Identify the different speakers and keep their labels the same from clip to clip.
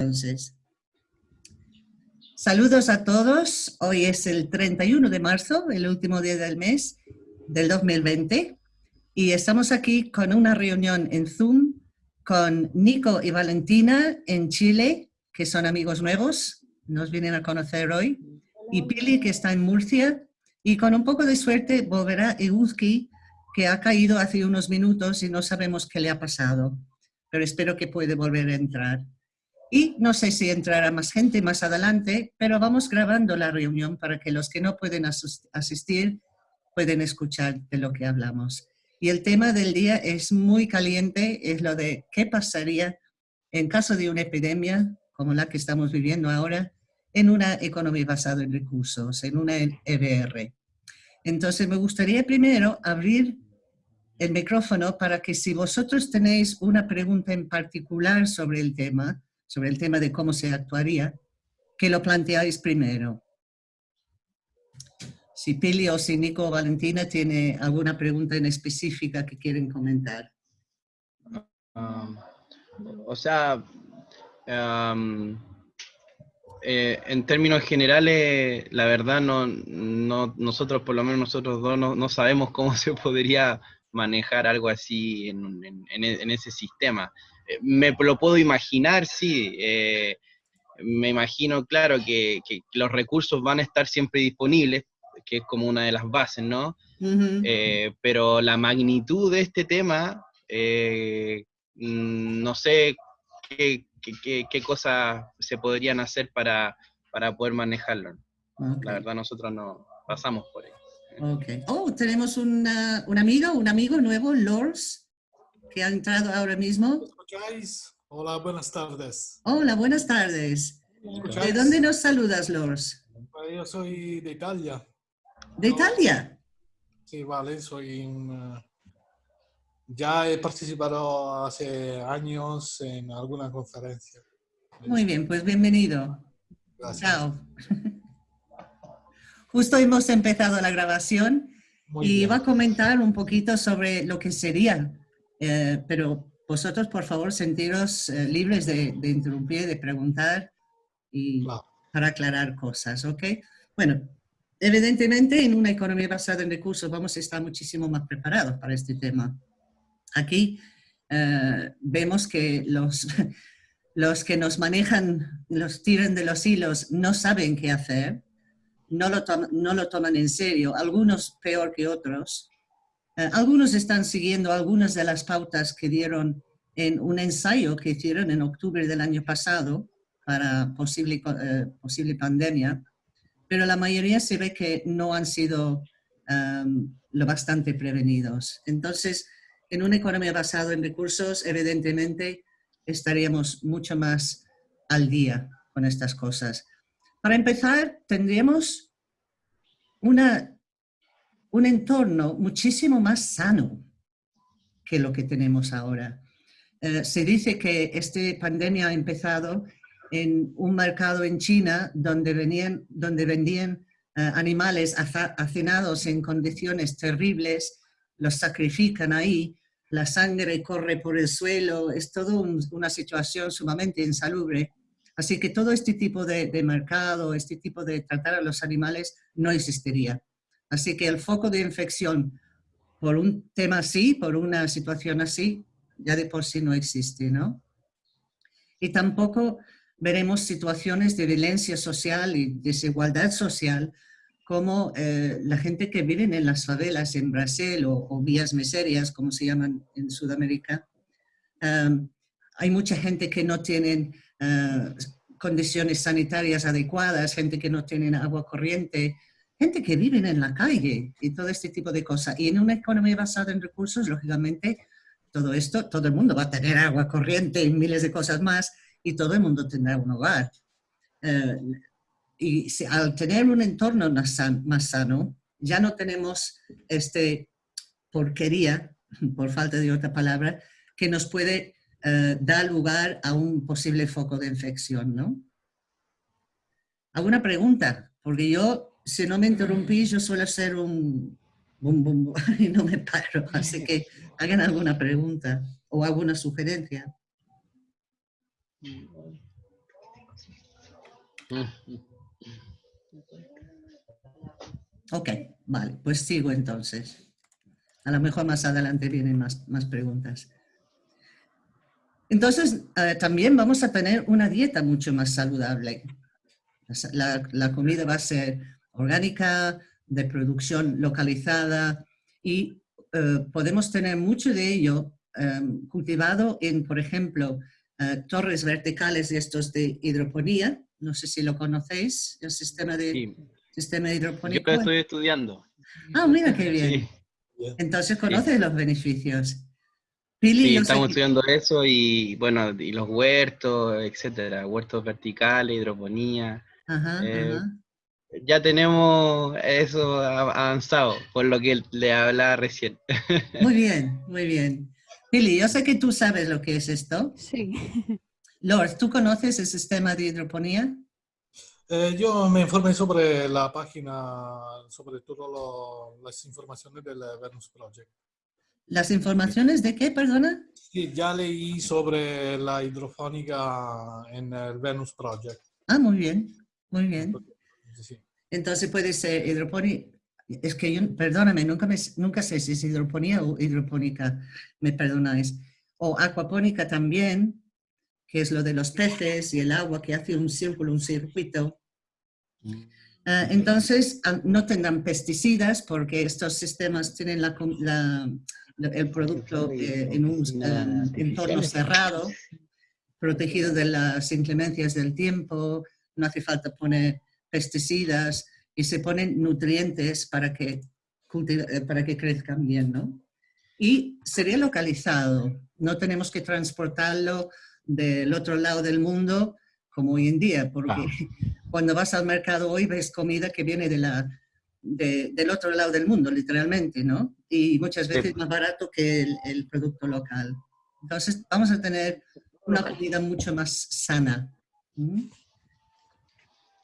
Speaker 1: entonces. Saludos a todos. Hoy es el 31 de marzo, el último día del mes del 2020. Y estamos aquí con una reunión en Zoom con Nico y Valentina en Chile, que son amigos nuevos, nos vienen a conocer hoy, y Pili, que está en Murcia, y con un poco de suerte volverá Eguzki, que ha caído hace unos minutos y no sabemos qué le ha pasado, pero espero que puede volver a entrar. Y no sé si entrará más gente más adelante, pero vamos grabando la reunión para que los que no pueden asistir pueden escuchar de lo que hablamos. Y el tema del día es muy caliente, es lo de qué pasaría en caso de una epidemia como la que estamos viviendo ahora en una economía basada en recursos, en una EBR. Entonces me gustaría primero abrir el micrófono para que si vosotros tenéis una pregunta en particular sobre el tema, sobre el tema de cómo se actuaría, que lo planteáis primero. Si Pili o si Nico o Valentina tiene alguna pregunta en específica que quieren comentar.
Speaker 2: Um, o sea, um, eh, en términos generales, la verdad, no, nosotros, por lo menos nosotros dos, no, sabemos cómo se podría manejar algo así en ese sistema me lo puedo imaginar, sí. Eh, me imagino, claro, que, los recursos van a estar siempre disponibles, que es como una de las bases, ¿no? Eh, pero la magnitud de este tema, eh, mm, no sé qué, qué, cosas se podrían hacer para, poder manejarlo. La verdad, nosotros no pasamos por ahí.
Speaker 1: Okay. Oh, tenemos una, un amigo, un amigo nuevo, Lors que ha entrado ahora mismo.
Speaker 3: Escucháis? Hola, buenas tardes.
Speaker 1: Hola, buenas tardes. ¿De dónde nos saludas, Lors?
Speaker 3: Pues yo soy de Italia.
Speaker 1: ¿De Italia?
Speaker 3: Sí, vale, soy uh, Ya he participado hace años en alguna conferencia.
Speaker 1: Muy bien, pues bienvenido.
Speaker 3: Gracias. Chao.
Speaker 1: Justo hemos empezado la grabación y iba a comentar un poquito sobre lo que sería eh, pero vosotros, por favor, sentiros eh, libres de, interrumpir, de preguntar y para aclarar cosas, ¿ok? Bueno, evidentemente en una economía basada en recursos vamos a estar muchísimo más preparados para este tema. Aquí eh, vemos que los, los que nos manejan, los tiran de los hilos, no saben qué hacer, no lo, no lo toman en serio, algunos peor que otros, algunos están siguiendo algunas de las pautas que dieron en un ensayo que hicieron en octubre del año pasado para posible, eh, posible pandemia, pero la mayoría se ve que no han sido em, lo bastante prevenidos. Entonces, en una economía basada en recursos, evidentemente, estaríamos mucho más al día con estas cosas. Para empezar, tendríamos una un entorno muchísimo más sano que lo que tenemos ahora. Eh, se dice que esta pandemia ha empezado en un mercado en China donde, venían, donde vendían eh, animales hacinados en condiciones terribles, los sacrifican ahí, la sangre corre por el suelo, es toda una situación sumamente insalubre. Así que todo este tipo de, de mercado, este tipo de tratar a los animales no existiría. Así que el foco de infección por un tema así, por una situación así, ya de por sí no existe, ¿no? Y tampoco veremos situaciones de violencia social y desigualdad social como eh, la gente que vive en las favelas en Brasil o, vías miserias, como se llaman en Sudamérica. hay mucha gente que no tiene eh, condiciones sanitarias adecuadas, gente que no tiene agua corriente, gente que vive en la calle y todo este tipo de cosas. Y en una economía basada en recursos, lógicamente, todo esto, todo el mundo va a tener agua corriente y miles de cosas más y todo el mundo tendrá un hogar. Eh, y al tener un entorno más, sano, ya no tenemos este porquería, por falta de otra palabra, que nos puede eh, dar lugar a un posible foco de infección, ¿no? ¿Alguna pregunta? Porque yo si no me interrumpís, yo suelo ser un bum, y no me paro. Así que hagan alguna pregunta o alguna sugerencia. Ok, vale, pues sigo entonces. A lo mejor más adelante vienen más, más preguntas. Entonces, eh, también vamos a tener una dieta mucho más saludable. La, comida va a ser orgánica, de producción localizada y eh, podemos tener mucho de ello em, cultivado en, por ejemplo, eh, torres verticales de estos de hidroponía. No sé si lo conocéis, el sistema de, sistema de hidroponía.
Speaker 2: Yo lo estoy estudiando.
Speaker 1: Ah, mira qué bien. Entonces conoces los beneficios.
Speaker 2: sí, estamos estudiando eso y bueno, y los huertos, etcétera, huertos verticales, hidroponía. Ajá, eh, ajá ya tenemos eso avanzado, por lo que le hablaba recién.
Speaker 1: Muy bien, muy bien. Pili, yo sé que tú sabes lo que es esto.
Speaker 4: Sí.
Speaker 1: Lord, ¿tú conoces el sistema de hidroponía?
Speaker 3: Eh, yo me informé sobre la página, sobre todas las informaciones del Venus Project.
Speaker 1: ¿Las informaciones de qué, perdona?
Speaker 3: Sí, ya leí sobre la hidrofónica en el Venus Project.
Speaker 1: Ah, muy bien, muy bien. Entonces puede ser hidroponía, es que yo, perdóname, nunca, me, nunca sé si es hidroponía o hidropónica, me perdonáis. O acuapónica también, que es lo de los peces y el agua que hace un círculo, un circuito. Mm. Ah, entonces, ah, no tendrán pesticidas porque estos sistemas tienen la, el producto eh, en un ah, entorno cerrado, protegido de las inclemencias del tiempo, no hace falta poner pesticidas y se ponen nutrientes para que, eh, para que crezcan bien, ¿no? Y sería localizado, no tenemos que transportarlo del otro lado del mundo como hoy en día, porque cuando vas al mercado hoy ves comida que viene de la, del otro lado del mundo, literalmente, ¿no? Y muchas veces más barato que el, producto local. Entonces vamos a tener una comida mucho más sana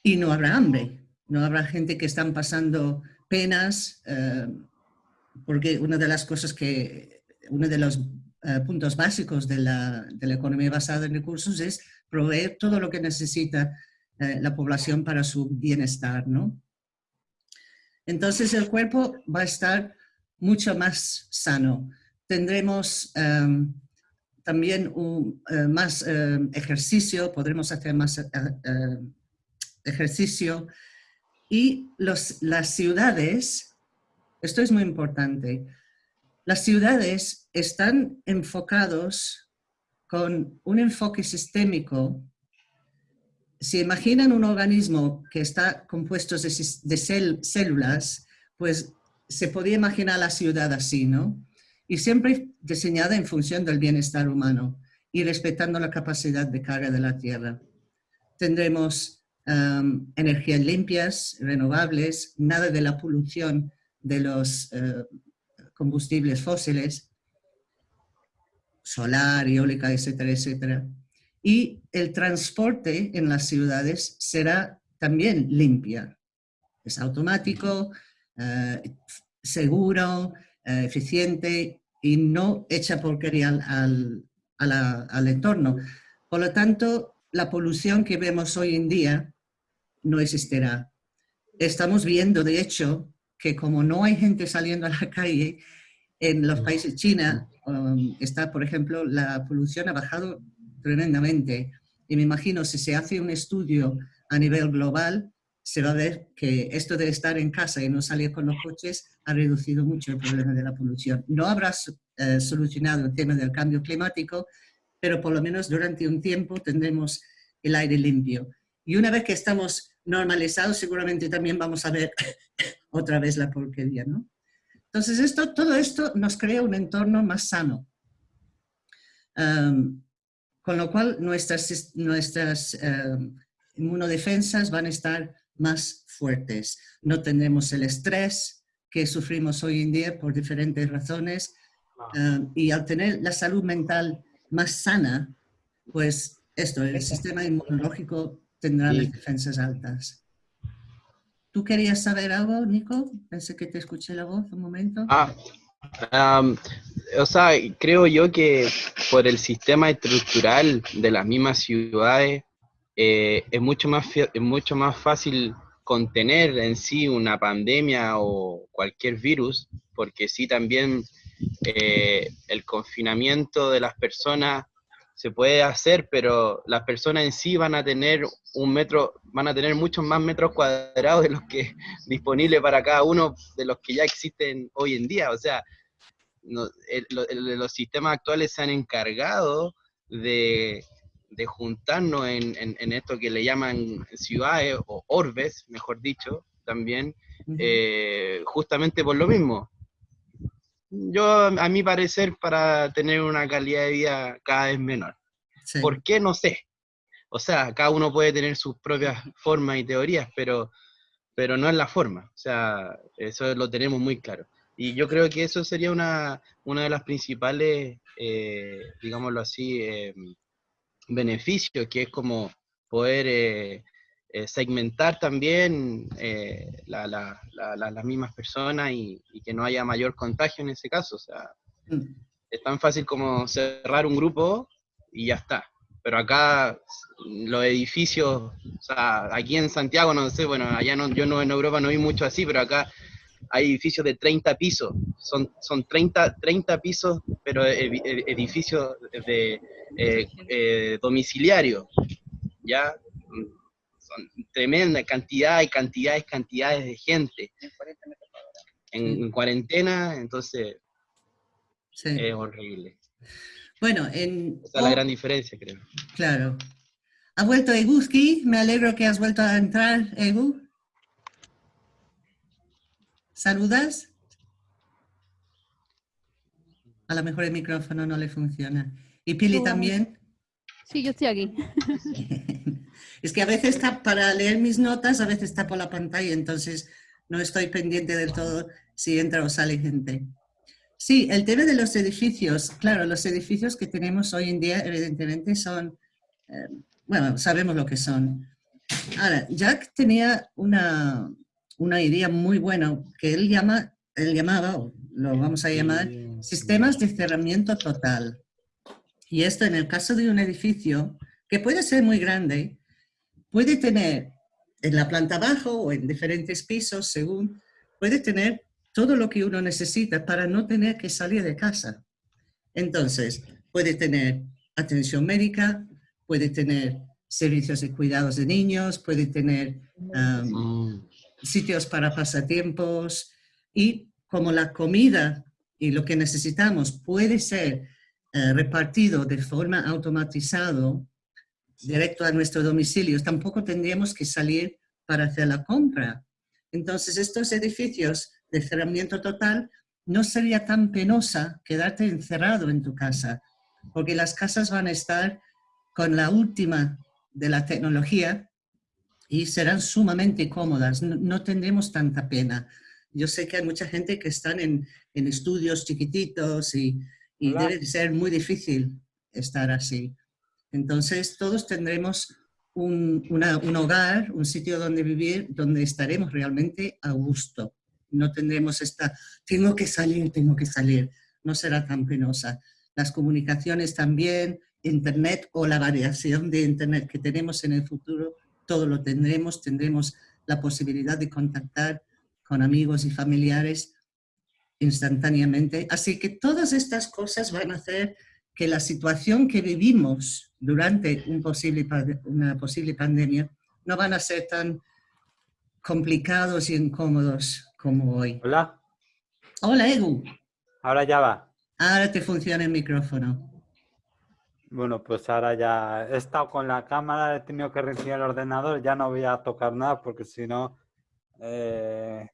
Speaker 1: y no habrá hambre, no habrá gente que están pasando penas, eh, porque una de las cosas que, uno de los eh, puntos básicos de la, de la, economía basada en recursos es proveer todo lo que necesita eh, la población para su bienestar, ¿no? Entonces el cuerpo va a estar mucho más sano. Tendremos también un, más ejercicio, podremos hacer más ejercicio. Y los, las ciudades, esto es muy importante, las ciudades están enfocados con un enfoque sistémico. Si imaginan un organismo que está compuesto de, de células, pues se podía imaginar la ciudad así, ¿no? Y siempre diseñada en función del bienestar humano y respetando la capacidad de carga de la Tierra. Tendremos energías limpias, renovables, nada de la polución de los eh, combustibles fósiles, solar, eólica, etcétera, etcétera. Y el transporte en las ciudades será también limpia. Es automático, eh, seguro, eh, eficiente y no echa porquería al, al entorno. Por lo tanto, la polución que vemos hoy en día no existirá. Estamos viendo, de hecho, que como no hay gente saliendo a la calle, en los países China um, está, por ejemplo, la polución ha bajado tremendamente. Y me imagino, si se hace un estudio a nivel global, se va a ver que esto de estar en casa y no salir con los coches ha reducido mucho el problema de la polución. No habrá eh, solucionado el tema del cambio climático, pero por lo menos durante un tiempo tendremos el aire limpio. Y una vez que estamos normalizado, seguramente también vamos a ver otra vez la porquería, ¿no? Entonces, esto, todo esto nos crea un entorno más sano. con lo cual, nuestras, nuestras inmunodefensas van a estar más fuertes. No tendremos el estrés que sufrimos hoy en día por diferentes razones. y al tener la salud mental más sana, pues esto, el sistema inmunológico tendrá las defensas altas. ¿Tú querías saber algo, Nico? Pensé que te escuché la voz un momento.
Speaker 2: Ah, o sea, creo yo que por el sistema estructural de las mismas ciudades, eh, es, mucho más, es mucho más fácil contener en sí una pandemia o cualquier virus, porque sí también eh, el confinamiento de las personas se puede hacer, pero las personas en sí van a tener un metro, van a tener muchos más metros cuadrados de los que disponibles para cada uno de los que ya existen hoy en día. O sea, los sistemas actuales se han encargado de, juntarnos en, esto que le llaman ciudades o orbes, mejor dicho, también, eh, justamente por lo mismo, yo, a mi parecer, para tener una calidad de vida cada vez menor. ¿Por qué? No sé. O sea, cada uno puede tener sus propias formas y teorías, pero, pero no es la forma. O sea, eso lo tenemos muy claro. Y yo creo que eso sería una, una de las principales, eh, digámoslo así, eh, beneficios, que es como poder eh, eh, segmentar también eh, las mismas personas y, que no haya mayor contagio en ese caso. O sea, mm. es tan fácil como cerrar un grupo y ya está. Pero acá los edificios, o sea, aquí en Santiago, no sé, bueno, allá no, yo no en Europa no vi mucho así, pero acá hay edificios de 30 pisos, son, son 30, 30 pisos, pero edificios de eh, domiciliario, ¿ya? Tremenda cantidad y cantidades, cantidades de gente. En cuarentena, entonces es horrible.
Speaker 1: Bueno, en...
Speaker 2: Esa es la gran diferencia, creo.
Speaker 1: Claro. Ha vuelto Eguski, me alegro que has vuelto a entrar, Egu. ¿Saludas? A lo mejor el micrófono no le funciona. ¿Y Pili también?
Speaker 4: Sí, yo estoy aquí.
Speaker 1: Es que a veces está para leer mis notas, a veces está por la pantalla, entonces no estoy pendiente del todo si entra o sale gente. Sí, el tema de los edificios, claro, los edificios que tenemos hoy en día evidentemente son, eh, bueno, sabemos lo que son. Ahora, Jack tenía una, una idea muy buena que él, llama, él llamaba, lo vamos a llamar, sistemas de cerramiento total. Y esto en el caso de un edificio, que puede ser muy grande, puede tener en la planta abajo o en diferentes pisos, según, puede tener todo lo que uno necesita para no tener que salir de casa. Entonces, puede tener atención médica, puede tener servicios de cuidados de niños, puede tener um, sitios para pasatiempos y como la comida y lo que necesitamos puede ser eh, repartido de forma automatizado directo a nuestro domicilio, tampoco tendríamos que salir para hacer la compra. Entonces, estos edificios de cerramiento total no sería tan penosa quedarte encerrado en tu casa, porque las casas van a estar con la última de la tecnología y serán sumamente cómodas, no, tendremos tanta pena. Yo sé que hay mucha gente que están en, estudios chiquititos y, y debe ser muy difícil estar así. Entonces, todos tendremos un, hogar, un sitio donde vivir, donde estaremos realmente a gusto. No tendremos esta, tengo que salir, tengo que salir. No será tan penosa. Las comunicaciones también, Internet o la variación de Internet que tenemos en el futuro, todo lo tendremos. Tendremos la posibilidad de contactar con amigos y familiares instantáneamente. Así que todas estas cosas van a hacer que la situación que vivimos durante un posible, una posible pandemia no van a ser tan complicados y incómodos como hoy.
Speaker 5: Hola.
Speaker 1: Hola, Egu.
Speaker 5: Ahora ya va.
Speaker 1: Ahora te funciona el micrófono.
Speaker 5: Bueno, pues ahora ya he estado con la cámara, he tenido que reiniciar el ordenador, ya no voy a tocar nada porque si no eh,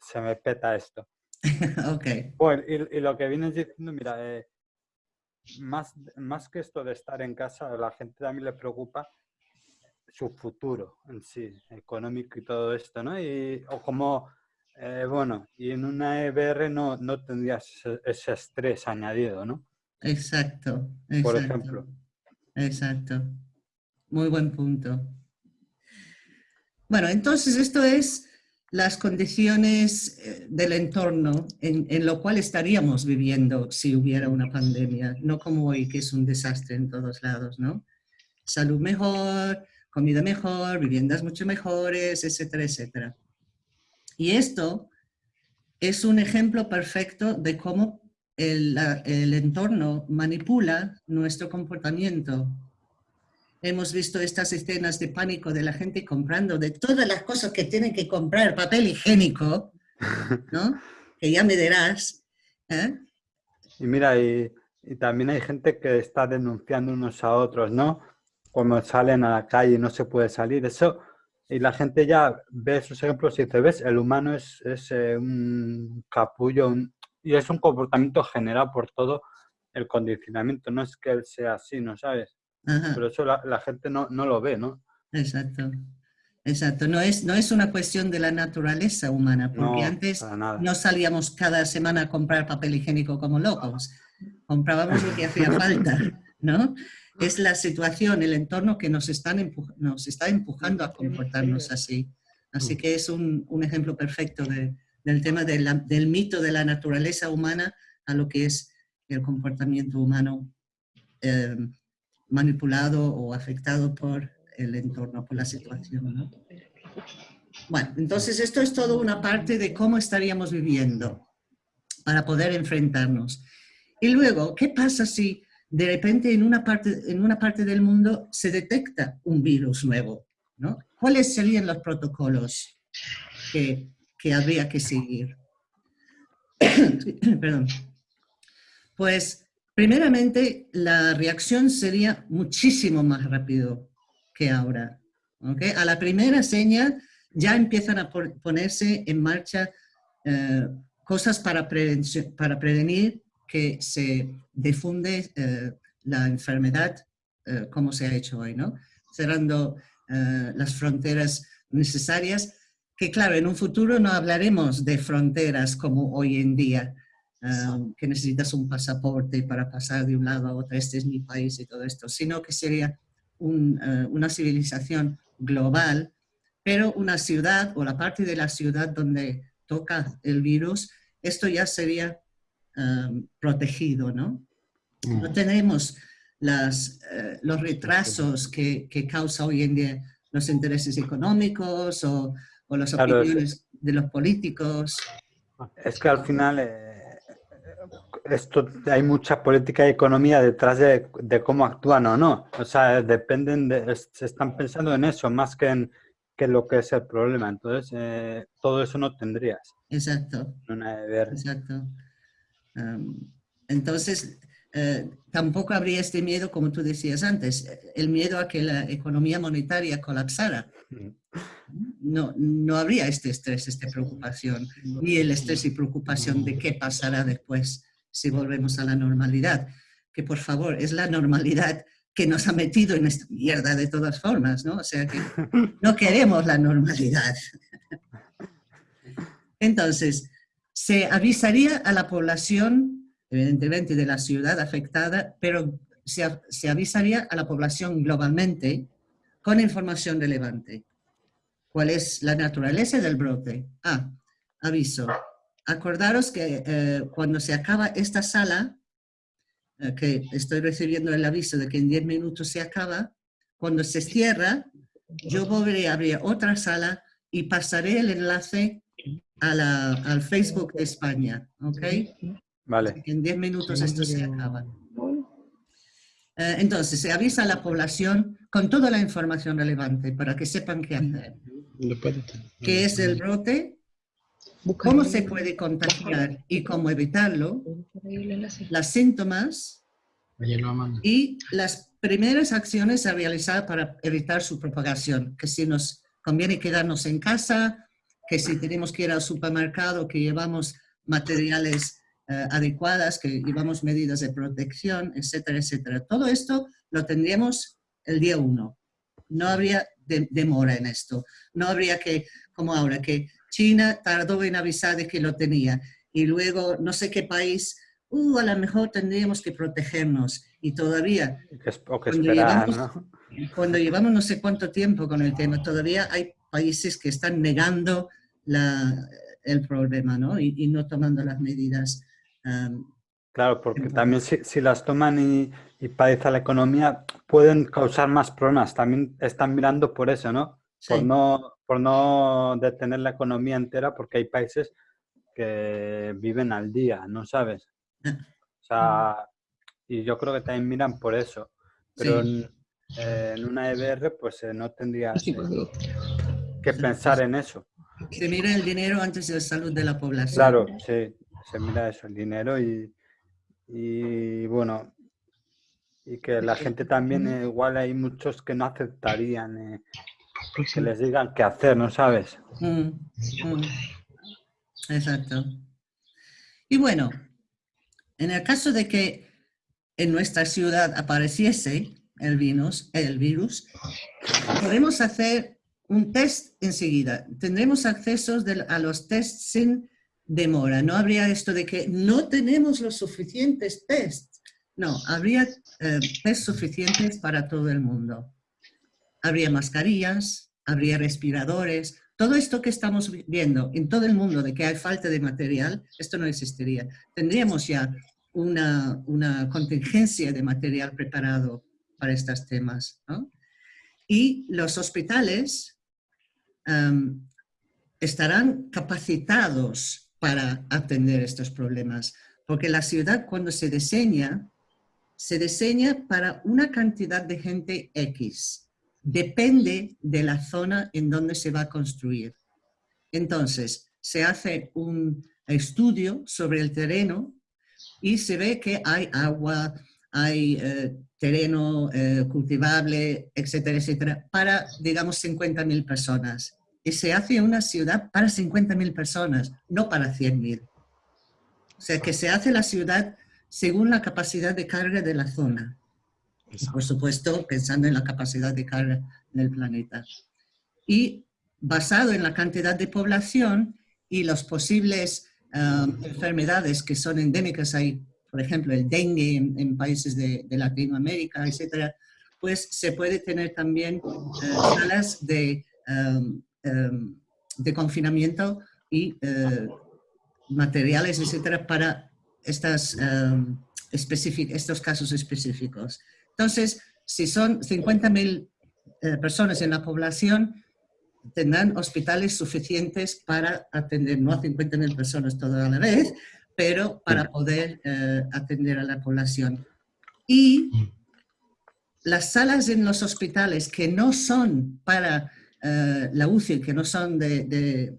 Speaker 5: se me peta esto.
Speaker 1: ok.
Speaker 5: Bueno, y, lo que vienes diciendo, mira, eh, más, más que esto de estar en casa, a la gente también le preocupa su futuro en sí, económico y todo esto, ¿no? Y, o como, eh, bueno, y en una EBR no, no tendrías ese, estrés añadido, ¿no?
Speaker 1: Exacto,
Speaker 5: exacto. Por ejemplo.
Speaker 1: Exacto. Muy buen punto. Bueno, entonces esto es las condiciones eh, del entorno en, lo cual estaríamos viviendo si hubiera una pandemia, no como hoy que es un desastre en todos lados, ¿no? Salud mejor, comida mejor, viviendas mucho mejores, etcétera, etcétera. Y esto es un ejemplo perfecto de cómo el, el entorno manipula nuestro comportamiento. Hemos visto estas escenas de pánico de la gente comprando de todas las cosas que tienen que comprar, papel higiénico, ¿no? que ya me dirás. ¿eh?
Speaker 5: Y mira, y, y, también hay gente que está denunciando unos a otros, ¿no? Cuando salen a la calle y no se puede salir. Eso, y la gente ya ve esos ejemplos y dice, ves, el humano es, es eh, un capullo y es un comportamiento generado por todo el condicionamiento. No es que él sea así, ¿no sabes? Pero eso la, la gente no, no, lo ve, ¿no?
Speaker 1: Exacto. Exacto, no es, no es una cuestión de la naturaleza humana, porque
Speaker 5: No,
Speaker 1: antes no salíamos cada semana a comprar papel higiénico como locos, comprábamos lo que hacía falta, ¿no? Es la situación, el entorno que nos, están nos está empujando a comportarnos así. Así que es un, un ejemplo perfecto de- del tema de la- del mito de la naturaleza humana a lo que es el comportamiento humano eh, manipulado o afectado por el entorno, por la situación. ¿no? Bueno, entonces esto es todo una parte de cómo estaríamos viviendo para poder enfrentarnos. Y luego, ¿qué pasa si de repente en una parte, en una parte del mundo se detecta un virus nuevo? ¿no? ¿Cuáles serían los protocolos que, que habría que seguir? Perdón. Pues, primeramente, la reacción sería muchísimo más rápido que ahora. A la primera señal ya empiezan a ponerse en marcha eh, cosas para, prevenir que se difunde eh, la enfermedad eh, como se ha hecho hoy. Cerrando las fronteras necesarias, que claro, en un futuro no hablaremos de fronteras como hoy en día, eh, que necesitas un pasaporte para pasar de un lado a otro, este es mi país y todo esto, sino que sería un, eh, una civilización global, pero una ciudad o la parte de la ciudad donde toca el virus, esto ya sería eh, protegido, ¿no? No tenemos las, eh, los retrasos que, que causa hoy en día los intereses económicos o, o las
Speaker 5: Claro, es-
Speaker 1: opiniones de los políticos.
Speaker 5: Es que al final eh, esto hay mucha política y economía detrás de, de cómo actúan o no. O sea, dependen de, se están pensando en eso más que en que lo que es el problema. Entonces, eh, todo eso no tendrías.
Speaker 1: Exacto.
Speaker 5: No nada de ver.
Speaker 1: Exacto. Entonces, eh, tampoco habría este miedo, como tú decías antes, el miedo a que la economía monetaria colapsara. No, no habría este estrés, esta preocupación, ni el estrés y preocupación de qué pasará después si volvemos a la normalidad. Que por favor, es la normalidad que nos ha metido en esta mierda de todas formas, ¿no? O sea que no queremos la normalidad. Entonces, se avisaría a la población, evidentemente de la ciudad afectada, pero se, se avisaría a la población globalmente con información relevante. ¿Cuál es la naturaleza del brote? Ah, aviso. Acordaros que eh, cuando se acaba esta sala, eh, que estoy recibiendo el aviso de que en 10 minutos se acaba, cuando se cierra, yo volveré a abrir otra sala y pasaré el enlace a la- al Facebook de España, ¿ok?
Speaker 5: Vale.
Speaker 1: En 10 minutos esto se acaba. Eh, entonces, se avisa a la población con toda la información relevante para que sepan qué hacer. ¿Qué es el brote? ¿Cómo se puede contagiar y cómo evitarlo? Los síntomas y las primeras acciones a realizar para evitar su propagación. Que si nos conviene quedarnos en casa, que si tenemos que ir al supermercado, que llevamos materiales eh, adecuadas, que llevamos medidas de protección, etcétera, etcétera. Todo esto lo tendríamos el día uno. No habría de- demora en esto. No habría que, como ahora, que China tardó en avisar de que lo tenía y luego no sé qué país, uh, a lo mejor tendríamos que protegernos y todavía
Speaker 5: o que
Speaker 1: Cuando
Speaker 5: esperar,
Speaker 1: llevamos-
Speaker 5: ¿no?
Speaker 1: cuando llevamos no sé cuánto tiempo con el tema, todavía hay países que están negando la- el problema ¿no? y, y no tomando las medidas. um,
Speaker 5: Claro, porque también si, si las toman y, y padece la economía, pueden causar más problemas. También están mirando por eso, ¿no? Por, no por no detener la economía entera, porque hay países que viven al día, ¿no sabes? Ah. O sea, y yo creo que también miran por eso. Pero en, una EBR, pues eh, no tendría que pensar en eso.
Speaker 1: Se mira el dinero antes de la salud de la población.
Speaker 5: Claro, sí, se mira eso, el dinero y, y bueno, y que la gente también, eh, igual hay muchos que no aceptarían eh, que les digan qué hacer, ¿no sabes? Mm, mm.
Speaker 1: Exacto. Y bueno, en el caso de que en nuestra ciudad apareciese el virus, el virus podemos hacer un test enseguida. Tendremos acceso a los tests sin demora. No habría esto de que no tenemos los suficientes tests. No, habría eh, test suficientes para todo el mundo. Habría mascarillas, habría respiradores, todo esto que estamos viendo en todo el mundo de que hay falta de material, esto no existiría. Tendríamos ya una, contingencia de material preparado para estos temas. Y los hospitales em, estarán capacitados para atender estos problemas, porque la ciudad cuando se diseña, se diseña para una cantidad de gente X depende de la zona en donde se va a construir. Entonces, se hace un estudio sobre el terreno y se ve que hay agua, hay eh, terreno eh, cultivable, etcétera, etcétera, para, digamos, 50.000 personas. Y se hace una ciudad para 50.000 personas, no para 100.000. O sea, que se hace la ciudad según la capacidad de carga de la zona por supuesto pensando en la capacidad de carga del planeta. Y basado en la cantidad de población y las posibles um, enfermedades que son endémicas, hay por ejemplo el dengue en, países de, Latinoamérica, etcétera, pues se puede tener también uh, salas de, um, um, de confinamiento y uh, materiales, etcétera, para estas, estos casos específicos. Entonces, si son 50.000 eh, personas en la población, tendrán hospitales suficientes para atender, no a 50.000 personas toda la vez, pero para poder eh, atender a la población. Y las salas en los hospitales que no son para eh, la UCI, que no son de,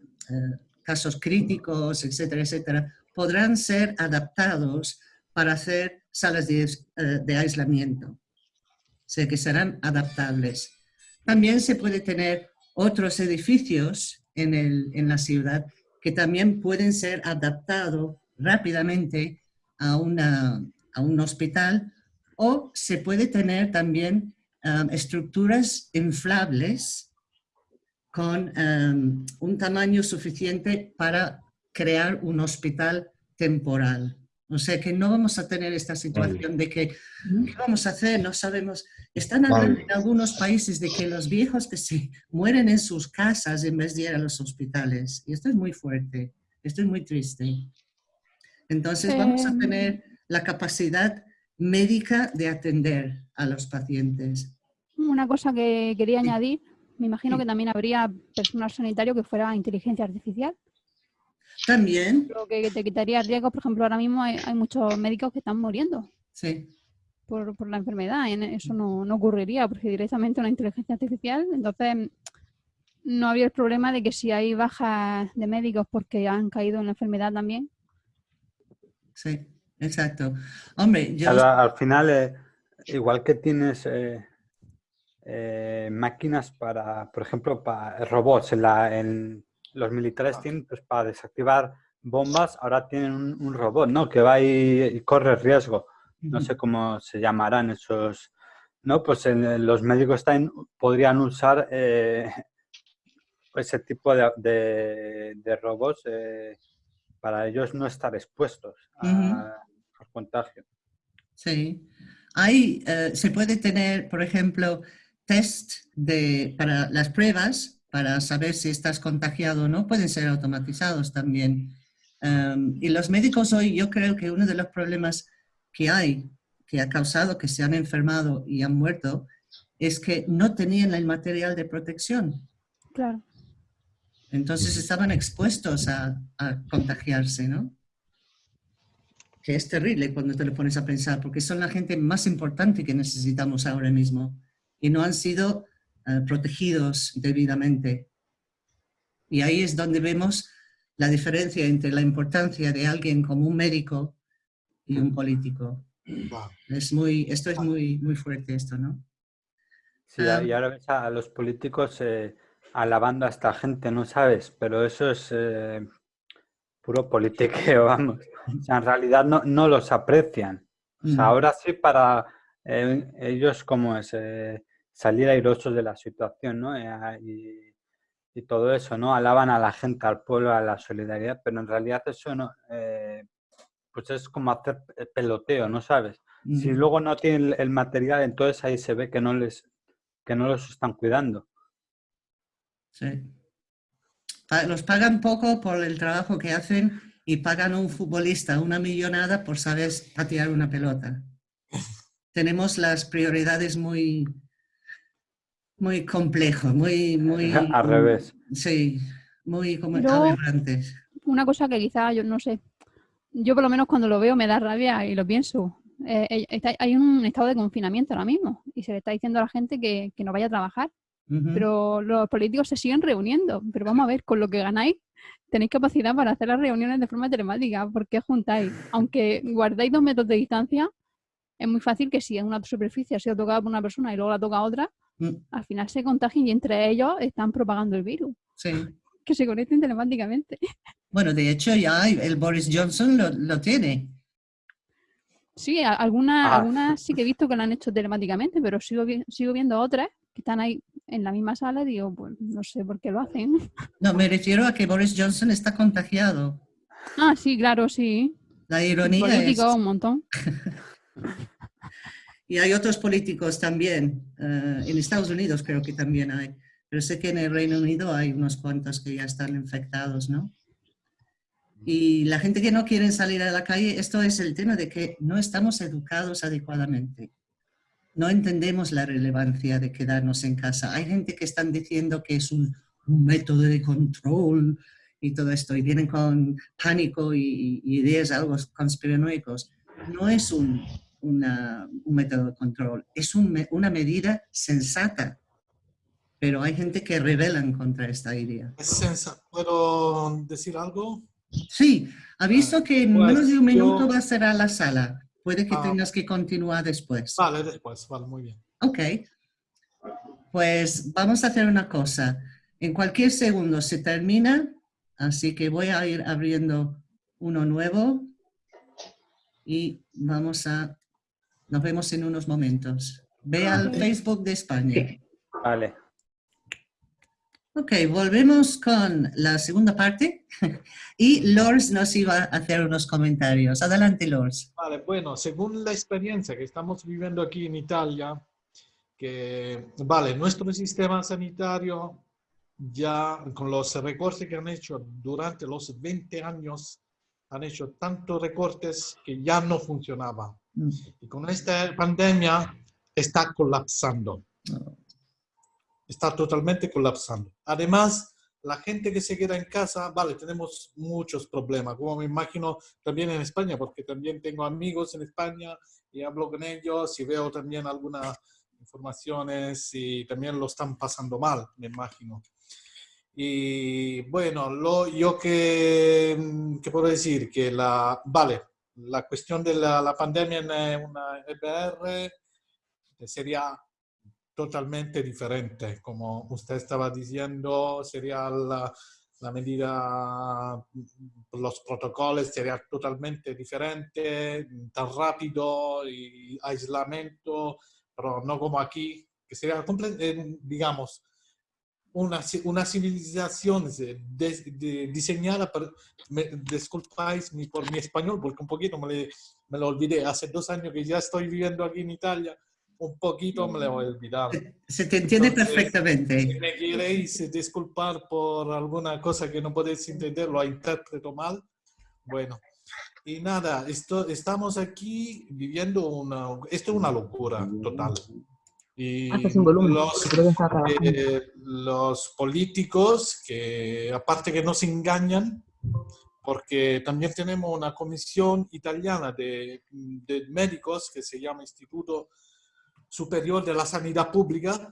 Speaker 1: casos críticos, etcétera, etcétera, podrán ser adaptados para hacer salas de aislamiento sea que serán adaptables. También se puede tener otros edificios en, el, en la ciudad que también pueden ser adaptados rápidamente a, una, a un hospital o se puede tener también um, estructuras inflables con um, un tamaño suficiente para crear un hospital temporal. O sea que no vamos a tener esta situación de que, ¿qué vamos a hacer? No sabemos. Están hablando en algunos países de que los viejos que se mueren en sus casas en vez de ir a los hospitales. Y esto es muy fuerte, esto es muy triste. Entonces vamos a tener la capacidad médica de atender a los pacientes.
Speaker 4: Una cosa que quería añadir, me imagino que también habría personal sanitario que fuera inteligencia artificial.
Speaker 1: También.
Speaker 4: Lo que te quitaría riesgo, por ejemplo, ahora mismo hay, muchos médicos que están muriendo.
Speaker 1: Sí.
Speaker 4: Por, por la enfermedad. Eso no, no, ocurriría porque directamente una inteligencia artificial, entonces no habría el problema de que si hay bajas de médicos porque han caído en la enfermedad también.
Speaker 1: Sí, exacto. Hombre, yo...
Speaker 5: Al, final, eh, igual que tienes eh, eh, máquinas para, por ejemplo, para robots en la, en, los militares tienen, pues para desactivar bombas, ahora tienen un, robot, ¿no? Que va y, corre riesgo. No sé cómo se llamarán esos, ¿no? Pues en, los médicos también podrían usar eh, ese tipo de, de, robots eh, para ellos no estar expuestos al contagio.
Speaker 1: Sí. Hay, eh, se puede tener, por ejemplo, test de, para las pruebas para saber si estás contagiado o no, pueden ser automatizados también. Em, y los médicos hoy, yo creo que uno de los problemas que hay que ha causado que se han enfermado y han muerto es que no tenían el material de protección.
Speaker 4: Claro.
Speaker 1: Entonces estaban expuestos a, a contagiarse, ¿no? Que es terrible cuando te lo pones a pensar, porque son la gente más importante que necesitamos ahora mismo y no han sido eh, protegidos debidamente. Y ahí es donde vemos la diferencia entre la importancia de alguien como un médico y un político. Es muy, esto es muy, muy fuerte, esto, ¿no?
Speaker 5: Sí,
Speaker 1: Ah.
Speaker 5: y ahora ves a los políticos eh, alabando a esta gente, ¿no sabes? Pero eso es eh, puro politiqueo, vamos. O sea, en realidad no, no los aprecian. O sea, ahora sí para eh, ellos como es eh, salir airosos de la situación, ¿no? Eh, ah, y, y todo eso, ¿no? Alaban a la gente, al pueblo, a la solidaridad, pero en realidad eso no, eh, pues es como hacer pe- peloteo, ¿no sabes? Si luego no tienen el material, entonces ahí se ve que no les, que no los están cuidando.
Speaker 1: Sí. Los pagan poco por el trabajo que hacen y pagan a un futbolista una millonada por saber patear una pelota. Tenemos las prioridades muy, muy complejas, muy, muy...
Speaker 5: Al revés.
Speaker 1: Sí, muy como aberrantes.
Speaker 4: Una cosa que quizá yo no sé, yo por lo menos cuando lo veo me da rabia y lo pienso. Eh, eh, está- hay un estado de confinamiento ahora mismo y se le está diciendo a la gente que, que no vaya a trabajar, pero los políticos se siguen reuniendo. Pero vamos a ver, con lo que ganáis, tenéis capacidad para hacer las reuniones de forma telemática. ¿Por qué juntáis? Aunque guardáis dos metros de distancia, es muy fácil que si en una superficie ha sido tocada por una persona y luego la toca otra,
Speaker 1: Mm,
Speaker 4: al final se contagien y entre ellos están propagando el virus.
Speaker 1: Sí.
Speaker 4: Que se conecten telemáticamente.
Speaker 1: Bueno, de hecho ya el Boris Johnson lo, lo tiene.
Speaker 4: Sí, algunas,
Speaker 5: Ah.
Speaker 4: algunas sí que he visto que lo han hecho telemáticamente, pero sigo, vi- sigo viendo otras que están ahí en la misma sala y digo, pues no sé por qué lo hacen.
Speaker 1: No, me refiero a que Boris Johnson está contagiado.
Speaker 4: Ah, sí, claro, sí.
Speaker 1: La ironía es...
Speaker 4: Un montón.
Speaker 1: Y hay otros políticos también. eh, en Estados Unidos creo que también hay. Pero sé que en el Reino Unido hay unos cuantos que ya están infectados, ¿no? Y la gente que no quiere salir a la calle, esto es el tema de que no estamos educados adecuadamente. No entendemos la relevancia de quedarnos en casa. Hay gente que están diciendo que es un, un método de control y todo esto, y vienen con pánico y, y ideas algo conspiranoicos. No es un, una- un método de control, es un una medida sensata, pero hay gente que rebelan contra esta idea.
Speaker 3: Es sensa- ¿Puedo decir algo?
Speaker 1: Sí, ha visto que en
Speaker 3: Pues
Speaker 1: menos de un minuto
Speaker 3: yo-
Speaker 1: va a cerrar la sala. Puede que
Speaker 3: Ah.
Speaker 1: tengas que continuar después.
Speaker 3: Vale, después, vale, muy bien.
Speaker 1: Ok, pues vamos a hacer una cosa. En cualquier segundo se termina, así que voy a ir abriendo uno nuevo y vamos a... Nos vemos en unos momentos. Ve al Facebook de España.
Speaker 5: Vale.
Speaker 1: Ok, volvemos con la segunda parte y Lors nos iba a hacer unos comentarios. Adelante, Lors.
Speaker 3: Vale, bueno, según la experiencia que estamos viviendo aquí en Italia, que, vale, nuestro sistema sanitario ya con los recortes que han hecho durante los 20 años, han hecho tantos recortes que ya no funcionaba. Y con esta pandemia está colapsando. Está totalmente colapsando. Además, la gente que se queda en casa, vale, tenemos muchos problemas, como me imagino también en España, porque también tengo amigos en España y hablo con ellos y veo también algunas informaciones y también lo están pasando mal, me imagino. Y bueno, lo, yo que, que puedo decir que la, vale, la cuestión de la, la pandemia eh, una EPR sería totalmente diferente. Como usted estaba diciendo, sería la, la medida, los protocolos serían totalmente diferentes, tan rápido y aislamiento, pero no como aquí, que sería, eh, digamos, una, una civilización de- de- diseñada, por, me, disculpáis mi- por mi español, porque un poquito me, le- me lo olvidé, hace dos años que ya estoy viviendo aquí en Italia, un poquito me lo he olvidado.
Speaker 1: Se te entiende
Speaker 3: Entonces,
Speaker 1: perfectamente.
Speaker 3: Si me queréis disculpar por alguna cosa que no podéis entender, lo interpreto mal, bueno. y nada, esto, estamos aquí viviendo una... Esto es una locura total. Y
Speaker 6: un volumen,
Speaker 3: los, eh, los políticos que aparte que nos engañan, porque también tenemos una comisión italiana de, de médicos que se llama Instituto Superior de la Sanidad Pública,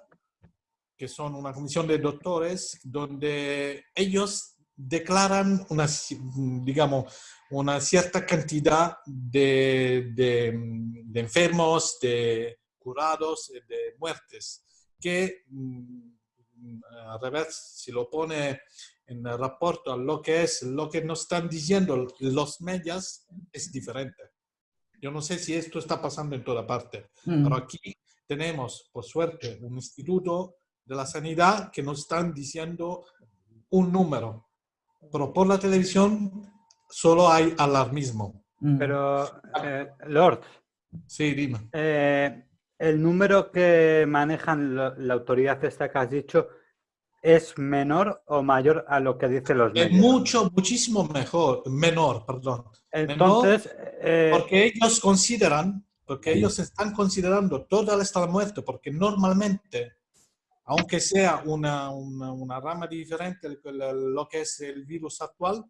Speaker 3: que son una comisión de doctores, donde ellos declaran una, digamos, una cierta cantidad de, de, de enfermos, de curados, eh, de muertes, que mm, al revés, si lo pone en el rapporto a lo que es, lo que nos están diciendo los medios, es diferente. Yo no sé si esto está pasando en toda parte,
Speaker 1: Mm.
Speaker 3: pero aquí tenemos, por suerte, un instituto de la sanidad que nos están diciendo un número, pero por la televisión solo hay alarmismo.
Speaker 1: Mm.
Speaker 5: Pero, eh, Lord,
Speaker 3: Sí, dime.
Speaker 5: eh, el número que manejan lo- la autoridad esta que has dicho es menor o mayor a lo que dicen los
Speaker 3: Es
Speaker 5: medios.
Speaker 3: mucho, muchísimo mejor, menor, perdón.
Speaker 5: Entonces, eh,
Speaker 3: Porque ellos consideran, porque ellos están considerando toda esta muerte, porque normalmente, aunque sea una, una, una rama diferente de lo que es el virus actual,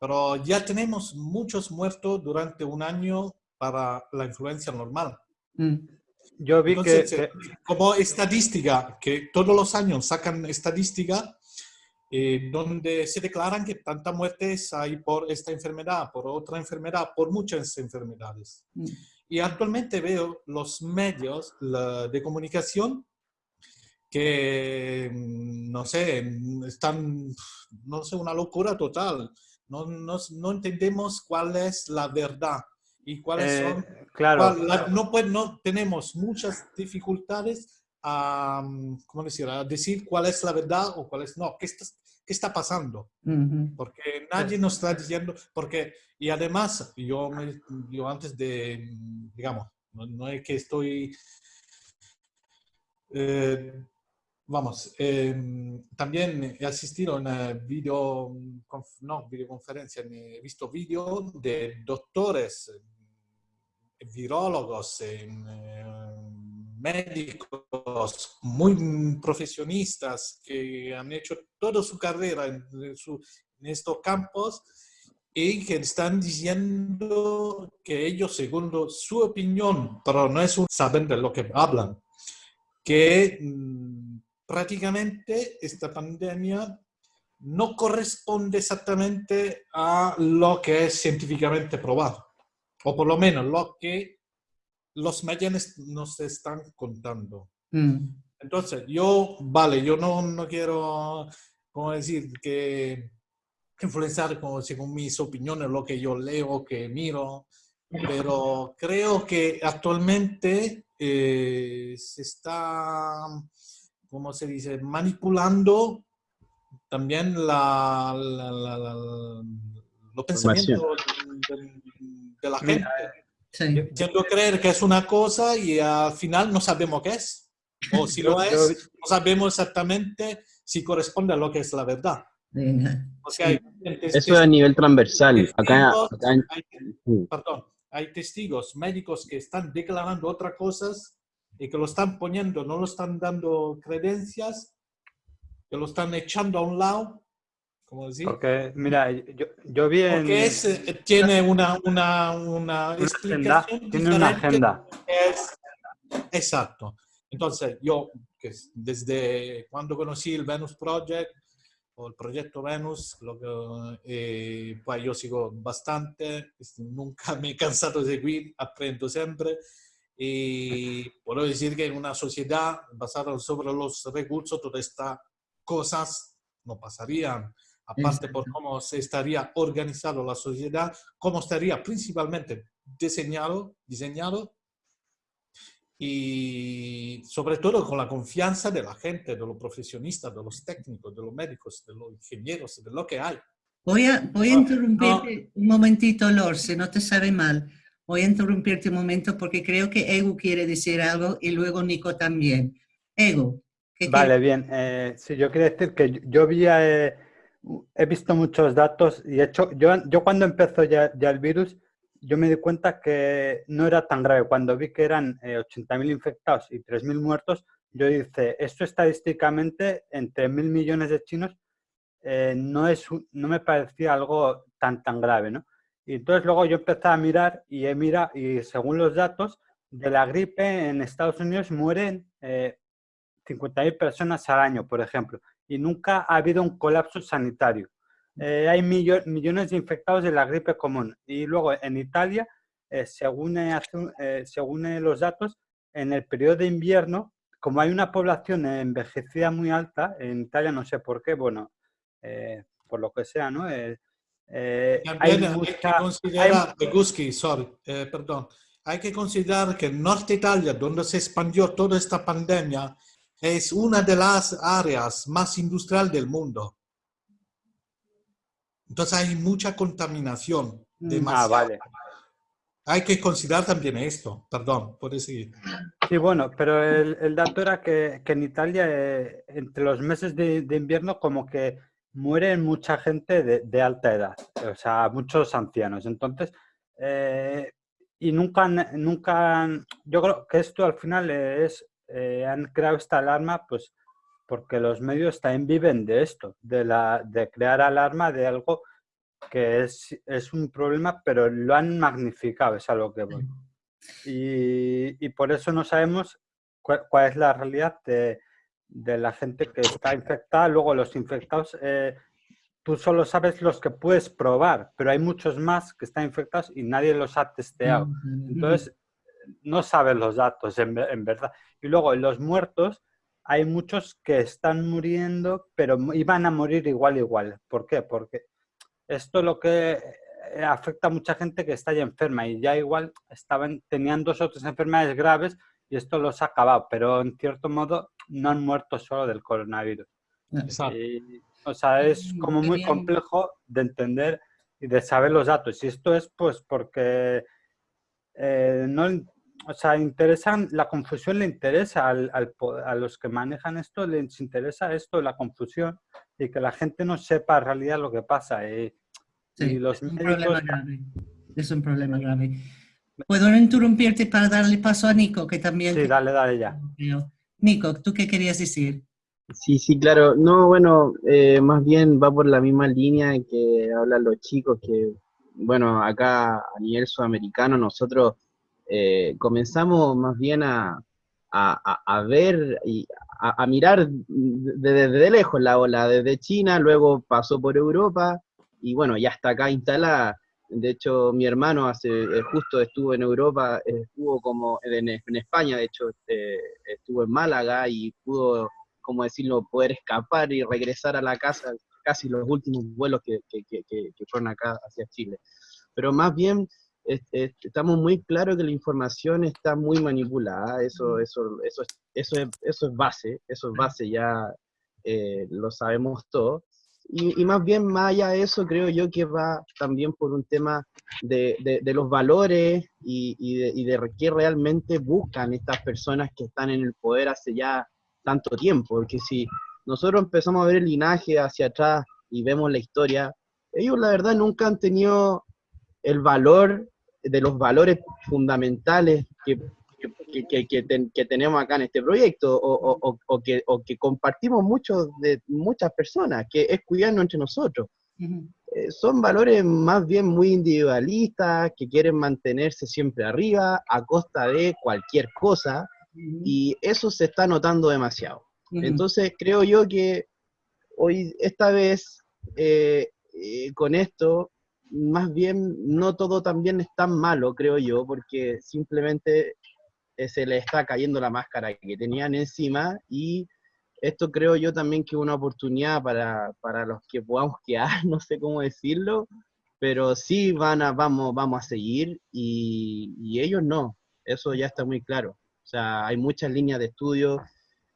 Speaker 3: pero ya tenemos muchos muertos durante un año para la influencia normal.
Speaker 1: Mm.
Speaker 5: Yo vi que,
Speaker 3: Entonces, eh, como estadística, que todos los años sacan estadística, eh, donde se declaran que tantas muertes hay por esta enfermedad, por otra enfermedad, por muchas enfermedades.
Speaker 1: Mm.
Speaker 3: Y actualmente veo los medios la- de comunicación que, mm, no sé, están, no sé, una locura total. No, no, no entendemos cuál es la verdad y cuáles
Speaker 5: eh,
Speaker 3: son
Speaker 5: claro,
Speaker 3: la- no, pues, no tenemos muchas dificultades a, ¿cómo decir? a decir cuál es la verdad o cuál es no. ¿Qué está, qué está pasando? Porque nadie nos está diciendo, porque, y además, yo, me- yo antes de, digamos, no, no es que estoy, eh, vamos, eh, también he asistido a una video, conf- no, videoconferencia, he visto vídeos de doctores, virólogos, eh, médicos muy profesionistas que han hecho toda su carrera en, en su- en estos campos y que están diciendo que ellos, según su opinión, pero no es un saber de lo que hablan, que mm, prácticamente esta pandemia no corresponde exactamente a lo que es científicamente probado, o por lo menos lo que los medios nos están contando.
Speaker 1: Mm.
Speaker 3: Entonces, yo, vale, yo no, no quiero, como decir, que influenciar como según mis opiniones, lo que yo leo, que miro, pero creo que actualmente eh, se está, ¿cómo se dice?, manipulando también la, la, la- la- los pensamientos de, de la gente,
Speaker 1: Sí.
Speaker 3: haciendo creer que es una cosa y al final no sabemos qué es. O si lo es, no sabemos exactamente si corresponde a lo que es la verdad. O sea, hay,
Speaker 2: Eso es a nivel transversal. Acá,
Speaker 3: testigos,
Speaker 2: acá en-
Speaker 3: hay- perdón, hay testigos médicos que están declarando otras cosas y que lo están poniendo, no lo están dando credencias, que lo están echando a un lado, como decir,
Speaker 5: porque, mira, yo, yo vi en...
Speaker 3: porque es, tiene una, una, una
Speaker 5: agenda, tiene una agenda.
Speaker 3: es exacto. Entonces, yo, desde cuando conocí el Venus Project o el proyecto Venus, lo que, eh, pues yo sigo bastante, es- nunca me he cansado de seguir, aprendo siempre. Y puedo decir que en una sociedad basada sobre los recursos, todas estas cosas no pasarían. Aparte por cómo se estaría organizado la sociedad, cómo estaría principalmente diseñado, diseñado y sobre todo con la confianza de la gente, de los profesionistas, de los técnicos, de los médicos, de los ingenieros, de lo que hay.
Speaker 1: Voy a, voy a
Speaker 3: No,
Speaker 1: interrumpirte un momentito, Lor, si no te sabe mal. Voy a interrumpirte un momento porque creo que Ego quiere decir algo y luego Nico también. Ego. ¿qué
Speaker 5: Vale,
Speaker 1: quieres?
Speaker 5: bien. Eh, sí, yo quería decir que yo, yo vi, eh, he visto muchos datos y he hecho, yo, yo cuando empezó ya, el virus, yo me di cuenta que no era tan grave. Cuando vi que eran 80.000 infectados y 3.000 muertos, yo dije, esto estadísticamente, entre mil millones de chinos, no, es, no me parecía algo tan, tan grave, ¿no? Y entonces luego yo empecé a mirar y he mirado, y según los datos, de la gripe en Estados Unidos mueren eh, 50.000 personas al año, por ejemplo, y nunca ha habido un colapso sanitario. Eh, hay millones de infectados de la gripe común. Y luego en Italia, eh, según, eh, según los datos, en el periodo de invierno, como hay una población envejecida muy alta, en Italia no sé por qué, bueno, por lo que sea, ¿no?
Speaker 3: Eh, hay, que considerar, eh, perdón, hay que considerar que el norte Italia, donde se expandió toda esta pandemia, es una de las áreas más industrial del mundo. Entonces hay mucha contaminación.
Speaker 5: Mm. Ah, vale.
Speaker 3: Hay que considerar también esto, perdón, por seguir.
Speaker 5: Sí, bueno, pero el, dato era que, en Italia, eh, entre los meses de invierno, como que mueren mucha gente de, alta edad, o sea, muchos ancianos. Entonces, eh, y nunca, nunca, yo creo que esto al final es, eh, han creado esta alarma, pues, porque los medios también viven de esto, de, la, de crear alarma de algo que es, es un problema, pero lo han magnificado, es a lo que voy. Y, y por eso no sabemos cuál es la realidad de, de la gente que está infectada. Luego los infectados, eh, tú solo sabes los que puedes probar, pero hay muchos más que están infectados y nadie los ha testeado. Entonces, no sabes los datos en, verdad. Y luego en los muertos, hay muchos que están muriendo, pero iban a morir igual, igual. ¿Por qué? Porque esto lo que eh, afecta a mucha gente que está ya enferma y ya igual estaban, tenían dos otras enfermedades graves y esto los ha acabado, pero en cierto modo no han muerto solo del coronavirus. Exacto. o sea, es como muy complejo de entender y de saber los datos. Y esto es pues porque eh, no, o sea, interesan, la confusión le interesa al, a los que manejan esto, les interesa esto, la confusión y que la gente no sepa en realidad lo que pasa.
Speaker 1: Y, sí, los es, un problema grave. es un problema grave. ¿Puedo interrumpirte para darle paso a Nico, que también...
Speaker 5: Sí, dale, dale ya.
Speaker 1: Nico, ¿tú qué querías decir?
Speaker 2: Sí, sí, claro. No, bueno, eh, más bien va por la misma línea que hablan los chicos, que, bueno, acá a nivel sudamericano nosotros eh, comenzamos más bien a, ver y a, mirar desde lejos la ola, desde China, luego pasó por Europa y bueno, ya está acá instalada. De hecho, mi hermano hace eh, justo estuvo en Europa, estuvo como en, España, de hecho, este, estuvo en Málaga y pudo, como decirlo, poder escapar y regresar a la casa, casi los últimos vuelos que, fueron acá hacia Chile. Pero más bien estamos muy claros que la información está muy manipulada, eso, eso, eso, eso, es, eso es base, eso es base, ya eh, lo sabemos todos. Y, más bien, más allá de eso, creo yo que va también por un tema de, de, los valores y, y, de, y, de, qué realmente buscan estas personas que están en el poder hace ya tanto tiempo. Porque si nosotros empezamos a ver el linaje hacia atrás y vemos la historia, ellos la verdad nunca han tenido el valor de los valores fundamentales que que, que, tenemos acá en este proyecto o, o, que, o que compartimos muchos de muchas personas, que es cuidarnos entre nosotros. Eh, son valores más bien muy individualistas, que quieren mantenerse siempre arriba a costa de cualquier cosa, y eso se está notando demasiado. Entonces creo yo que hoy, esta vez, eh, eh, con esto, más bien no todo también es tan malo, creo yo, porque simplemente eh, se le está cayendo la máscara que tenían encima y esto creo yo también que es una oportunidad para, para los que podamos quedar, no sé cómo decirlo, pero sí van a, vamos, vamos a seguir y, y, ellos no, eso ya está muy claro. O sea, hay muchas líneas de estudio,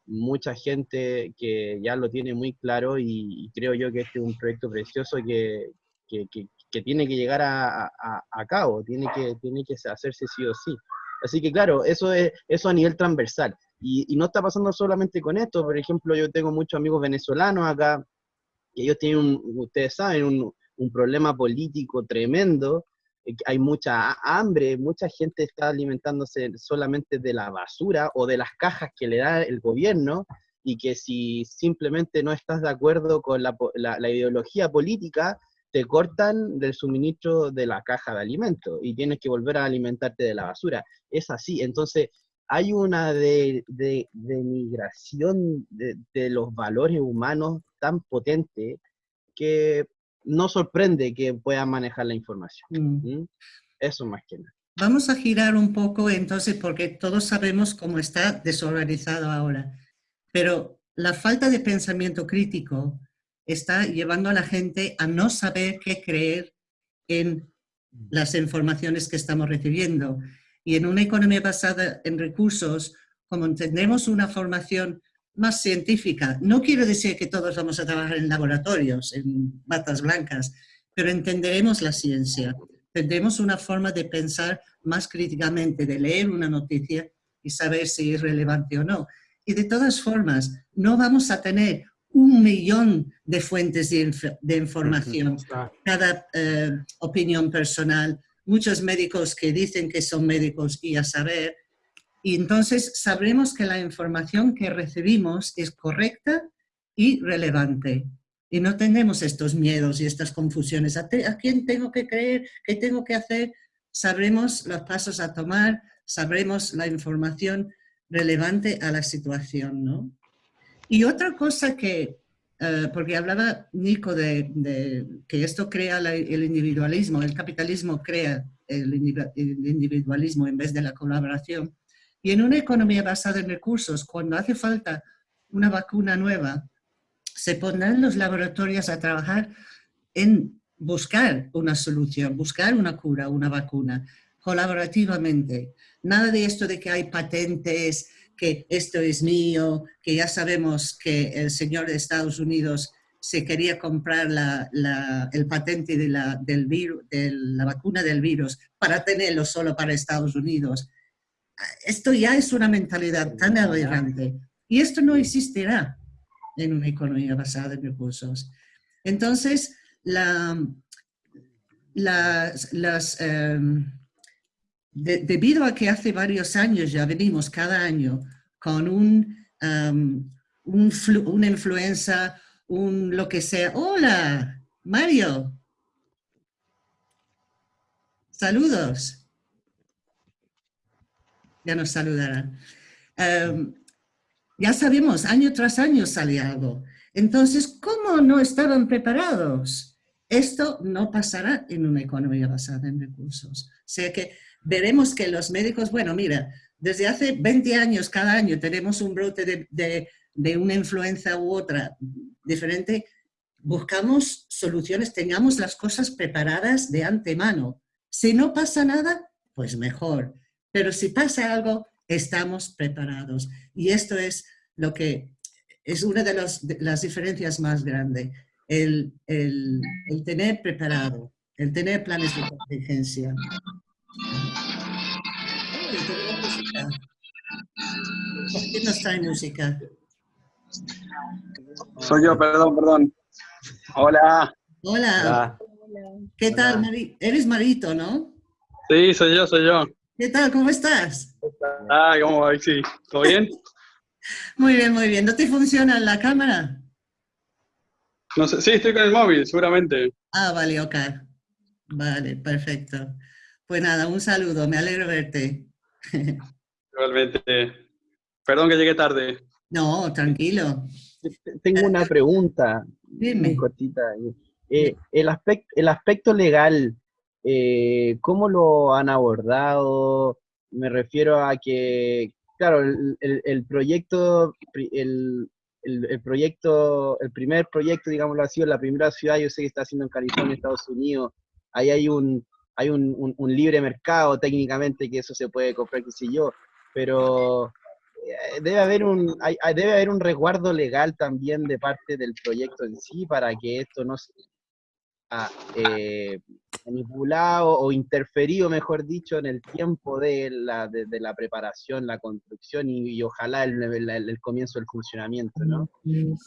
Speaker 2: mucha gente que ya lo tiene muy claro y, creo yo que este es un proyecto precioso que, que, que, que tiene que llegar a, a, cabo, tiene que, tiene que hacerse sí o sí. Así que claro, eso es eso a nivel transversal. Y, no está pasando solamente con esto, por ejemplo, yo tengo muchos amigos venezolanos acá, y ellos tienen, ustedes saben, un, problema político tremendo, hay mucha hambre, mucha gente está alimentándose solamente de la basura o de las cajas que le da el gobierno y que si simplemente no estás de acuerdo con la, ideología política, te cortan del suministro de la caja de alimentos y tienes que volver a alimentarte de la basura. Es así. Entonces, hay una de, denigración de, de, los valores humanos tan potente que no sorprende que puedan manejar la información. Mm. Eso más que nada.
Speaker 1: Vamos a girar un poco entonces, porque todos sabemos cómo está desorganizado ahora. Pero la falta de pensamiento crítico está llevando a la gente a no saber qué creer en las informaciones que estamos recibiendo. Y en una economía basada en recursos, como entendemos una formación más científica, no quiero decir que todos vamos a trabajar en laboratorios, en batas blancas, pero entenderemos la ciencia, tendremos una forma de pensar más críticamente, de leer una noticia y saber si es relevante o no. Y de todas formas, no vamos a tener un millón de fuentes de, información, cada eh, opinión personal, muchos médicos que dicen que son médicos y a saber. Y entonces sabremos que la información que recibimos es correcta y relevante. Y no tenemos estos miedos y estas confusiones. ¿A, ¿A, quién tengo que creer? ¿Qué tengo que hacer? Sabremos los pasos a tomar, sabremos la información relevante a la situación, ¿no? Y otra cosa que, eh, porque hablaba Nico de, que esto crea el individualismo, el capitalismo crea el, individualismo en vez de la colaboración. Y en una economía basada en recursos, cuando hace falta una vacuna nueva, se pondrán los laboratorios a trabajar en buscar una solución, buscar una cura, una vacuna, colaborativamente. Nada de esto de que hay patentes, que esto es mío, que ya sabemos que el señor de Estados Unidos se quería comprar el patente de la, del virus, de la vacuna del virus para tenerlo solo para Estados Unidos. Esto ya es una mentalidad tan aberrante y esto no existirá en una economía basada en recursos. Entonces, la, las, las em, debido a que hace varios años ya venimos cada año con un, um, una influenza, un lo que sea. ¡Hola, Mario! Saludos. Ya nos saludarán. Um, ya sabemos, año tras año sale algo. Entonces, ¿cómo no estaban preparados? Esto no pasará en una economía basada en recursos. O sea que veremos que los médicos, bueno, mira, desde hace 20 años, cada año tenemos un brote de, una influenza u otra diferente, buscamos soluciones, tengamos las cosas preparadas de antemano. Si no pasa nada, pues mejor. Pero si pasa algo, estamos preparados. Y esto es lo que es una de, las diferencias más grandes, el, el, tener preparado, el tener planes de contingencia. ¿Quién nos trae música?
Speaker 6: Soy yo, perdón, perdón. Hola.
Speaker 1: Hola. ¿Qué tal? Eres Marito, ¿no?
Speaker 6: Sí, soy yo, soy yo.
Speaker 1: ¿Qué tal? ¿Cómo estás?
Speaker 6: Ah, ¿cómo va? Sí. ¿Todo bien?
Speaker 1: muy bien, muy bien. ¿No te funciona la cámara?
Speaker 6: No sé, sí, estoy con el móvil, seguramente.
Speaker 1: Ah, vale, ok. Vale, perfecto. Pues nada, un saludo, me alegro verte.
Speaker 6: Igualmente. Perdón que llegué tarde.
Speaker 1: No, tranquilo.
Speaker 2: Tengo una pregunta.
Speaker 1: Dime.
Speaker 2: Cortita. Eh, el, aspecto, el aspecto legal, eh, ¿cómo lo han abordado? Me refiero a que, claro, el, proyecto, el, el, proyecto, el primer proyecto, digámoslo así, la primera ciudad, yo sé que está haciendo en California, Estados Unidos, ahí hay un, hay un, libre mercado técnicamente que eso se puede comprar, qué sé yo, pero eh, debe haber un debe haber un resguardo legal también de parte del proyecto en sí para que esto no eh, manipulado o interferido, mejor dicho, en el tiempo de la, de, la preparación, la construcción y, ojalá el, el, comienzo del funcionamiento, ¿no?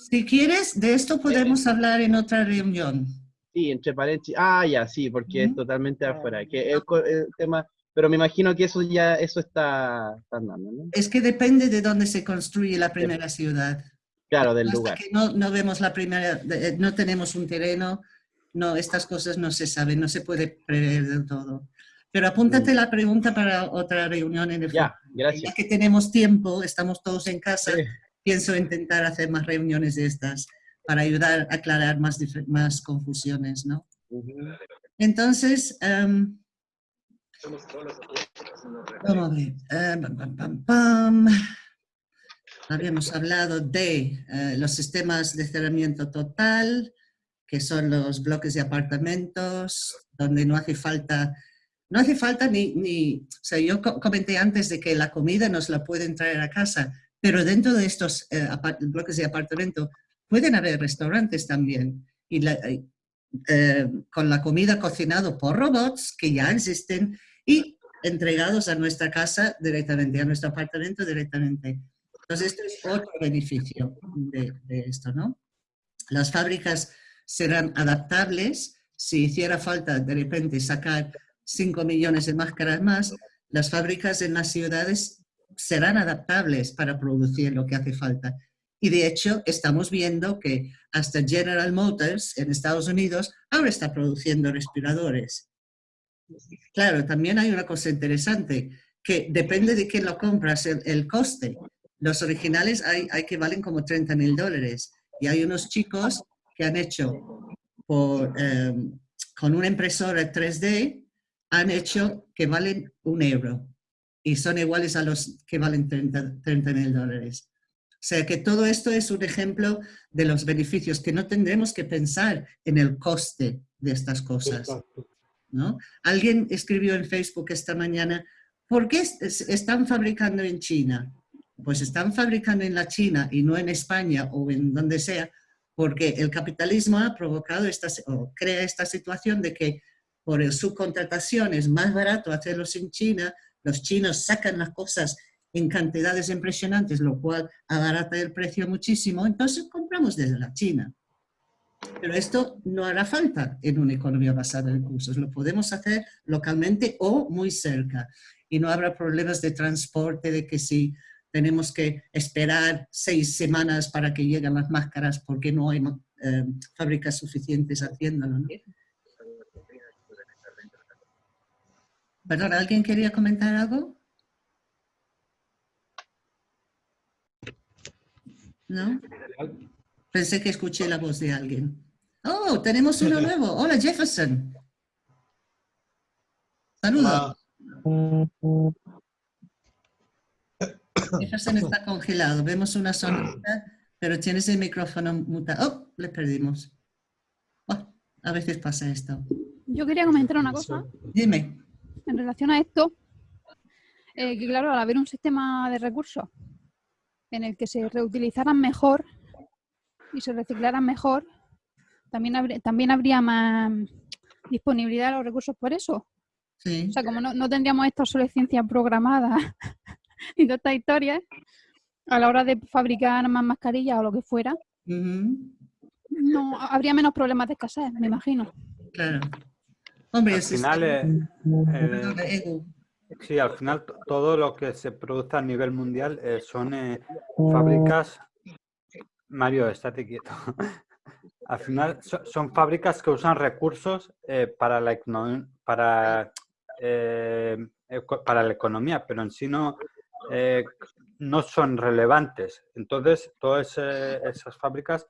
Speaker 1: Si quieres, de esto podemos hablar en otra reunión.
Speaker 2: Sí, entre paréntesis. Ah, ya, sí, porque es totalmente afuera. Que el, tema, pero me imagino que eso ya eso está, andando, ¿no?
Speaker 1: Es que depende de dónde se construye la primera ciudad.
Speaker 2: Claro, del lugar.
Speaker 1: Que no, no vemos la primera, eh, no tenemos un terreno, no, estas cosas no se saben, no se puede prever del todo. Pero apúntate mm. la pregunta para otra reunión en el
Speaker 2: Ya, gracias.
Speaker 1: Ya que tenemos tiempo, estamos todos en casa, pienso intentar hacer más reuniones de estas para ayudar a aclarar más, más confusiones, ¿no? Entonces, um, vamos a ver. Em, Habíamos hablado de eh, los sistemas de cerramiento total, que son los bloques de apartamentos, donde no hace falta, no hace falta ni, ni, o sea, yo comenté antes de que la comida nos la pueden traer a casa, pero dentro de estos eh, bloques de apartamento pueden haber restaurantes también, y eh, con la comida cocinada por robots que ya existen y entregados a nuestra casa directamente, a nuestro apartamento directamente. Entonces, este es otro beneficio de, de esto, ¿no? Las fábricas serán adaptables. Si hiciera falta de repente sacar 5 millones de máscaras más, las fábricas en las ciudades serán adaptables para producir lo que hace falta. Y de hecho, estamos viendo que hasta General Motors en Estados Unidos ahora está produciendo respiradores. Claro, también hay una cosa interesante, que depende de quién lo compras, el, coste. Los originales hay, que valen como 30 mil dólares. Y hay unos chicos que han hecho por, em, con una impresora 3D, han hecho que valen un euro y son iguales a los que valen 30 mil dólares. O sea que todo esto es un ejemplo de los beneficios, que no tendremos que pensar en el coste de estas cosas. ¿no? Alguien escribió en Facebook esta mañana, ¿por qué están fabricando en China? Pues están fabricando en la China y no en España o en donde sea, porque el capitalismo ha provocado esta, o crea esta situación de que por el subcontratación es más barato hacerlos en China, los chinos sacan las cosas en cantidades impresionantes, lo cual abarata el precio muchísimo, entonces compramos desde la China. Pero esto no hará falta en una economía basada en recursos, lo podemos hacer localmente o muy cerca y no habrá problemas de transporte, de que si tenemos que esperar seis semanas para que lleguen las máscaras porque no hay eh, fábricas suficientes haciéndolo. ¿no? Perdón, ¿alguien quería comentar algo? ¿No? Pensé que escuché la voz de alguien. Oh, tenemos uno nuevo. Hola, Jefferson. Saludos. Jefferson está congelado. Vemos una sonrisa, pero tienes el micrófono mutado. Oh, le perdimos. Oh, a veces pasa esto.
Speaker 4: Yo quería comentar una cosa.
Speaker 1: Dime.
Speaker 4: En relación a esto, eh, que claro, al haber un sistema de recursos en el que se reutilizaran mejor y se reciclaran mejor, también, habría, también habría más disponibilidad de los recursos por eso.
Speaker 1: Sí.
Speaker 4: O sea, como no, no tendríamos esta obsolescencia programada y toda esta historia, a la hora de fabricar más mascarillas o lo que fuera, no habría menos problemas de escasez, me imagino.
Speaker 1: Claro. Hombre,
Speaker 5: al final, eh, sí, al final todo lo que se produce a nivel mundial eh, son eh, fábricas. Mario, estate quieto. al final son fábricas que usan recursos para la para para la economía, pero en sí no eh, no son relevantes. Entonces, todas esas fábricas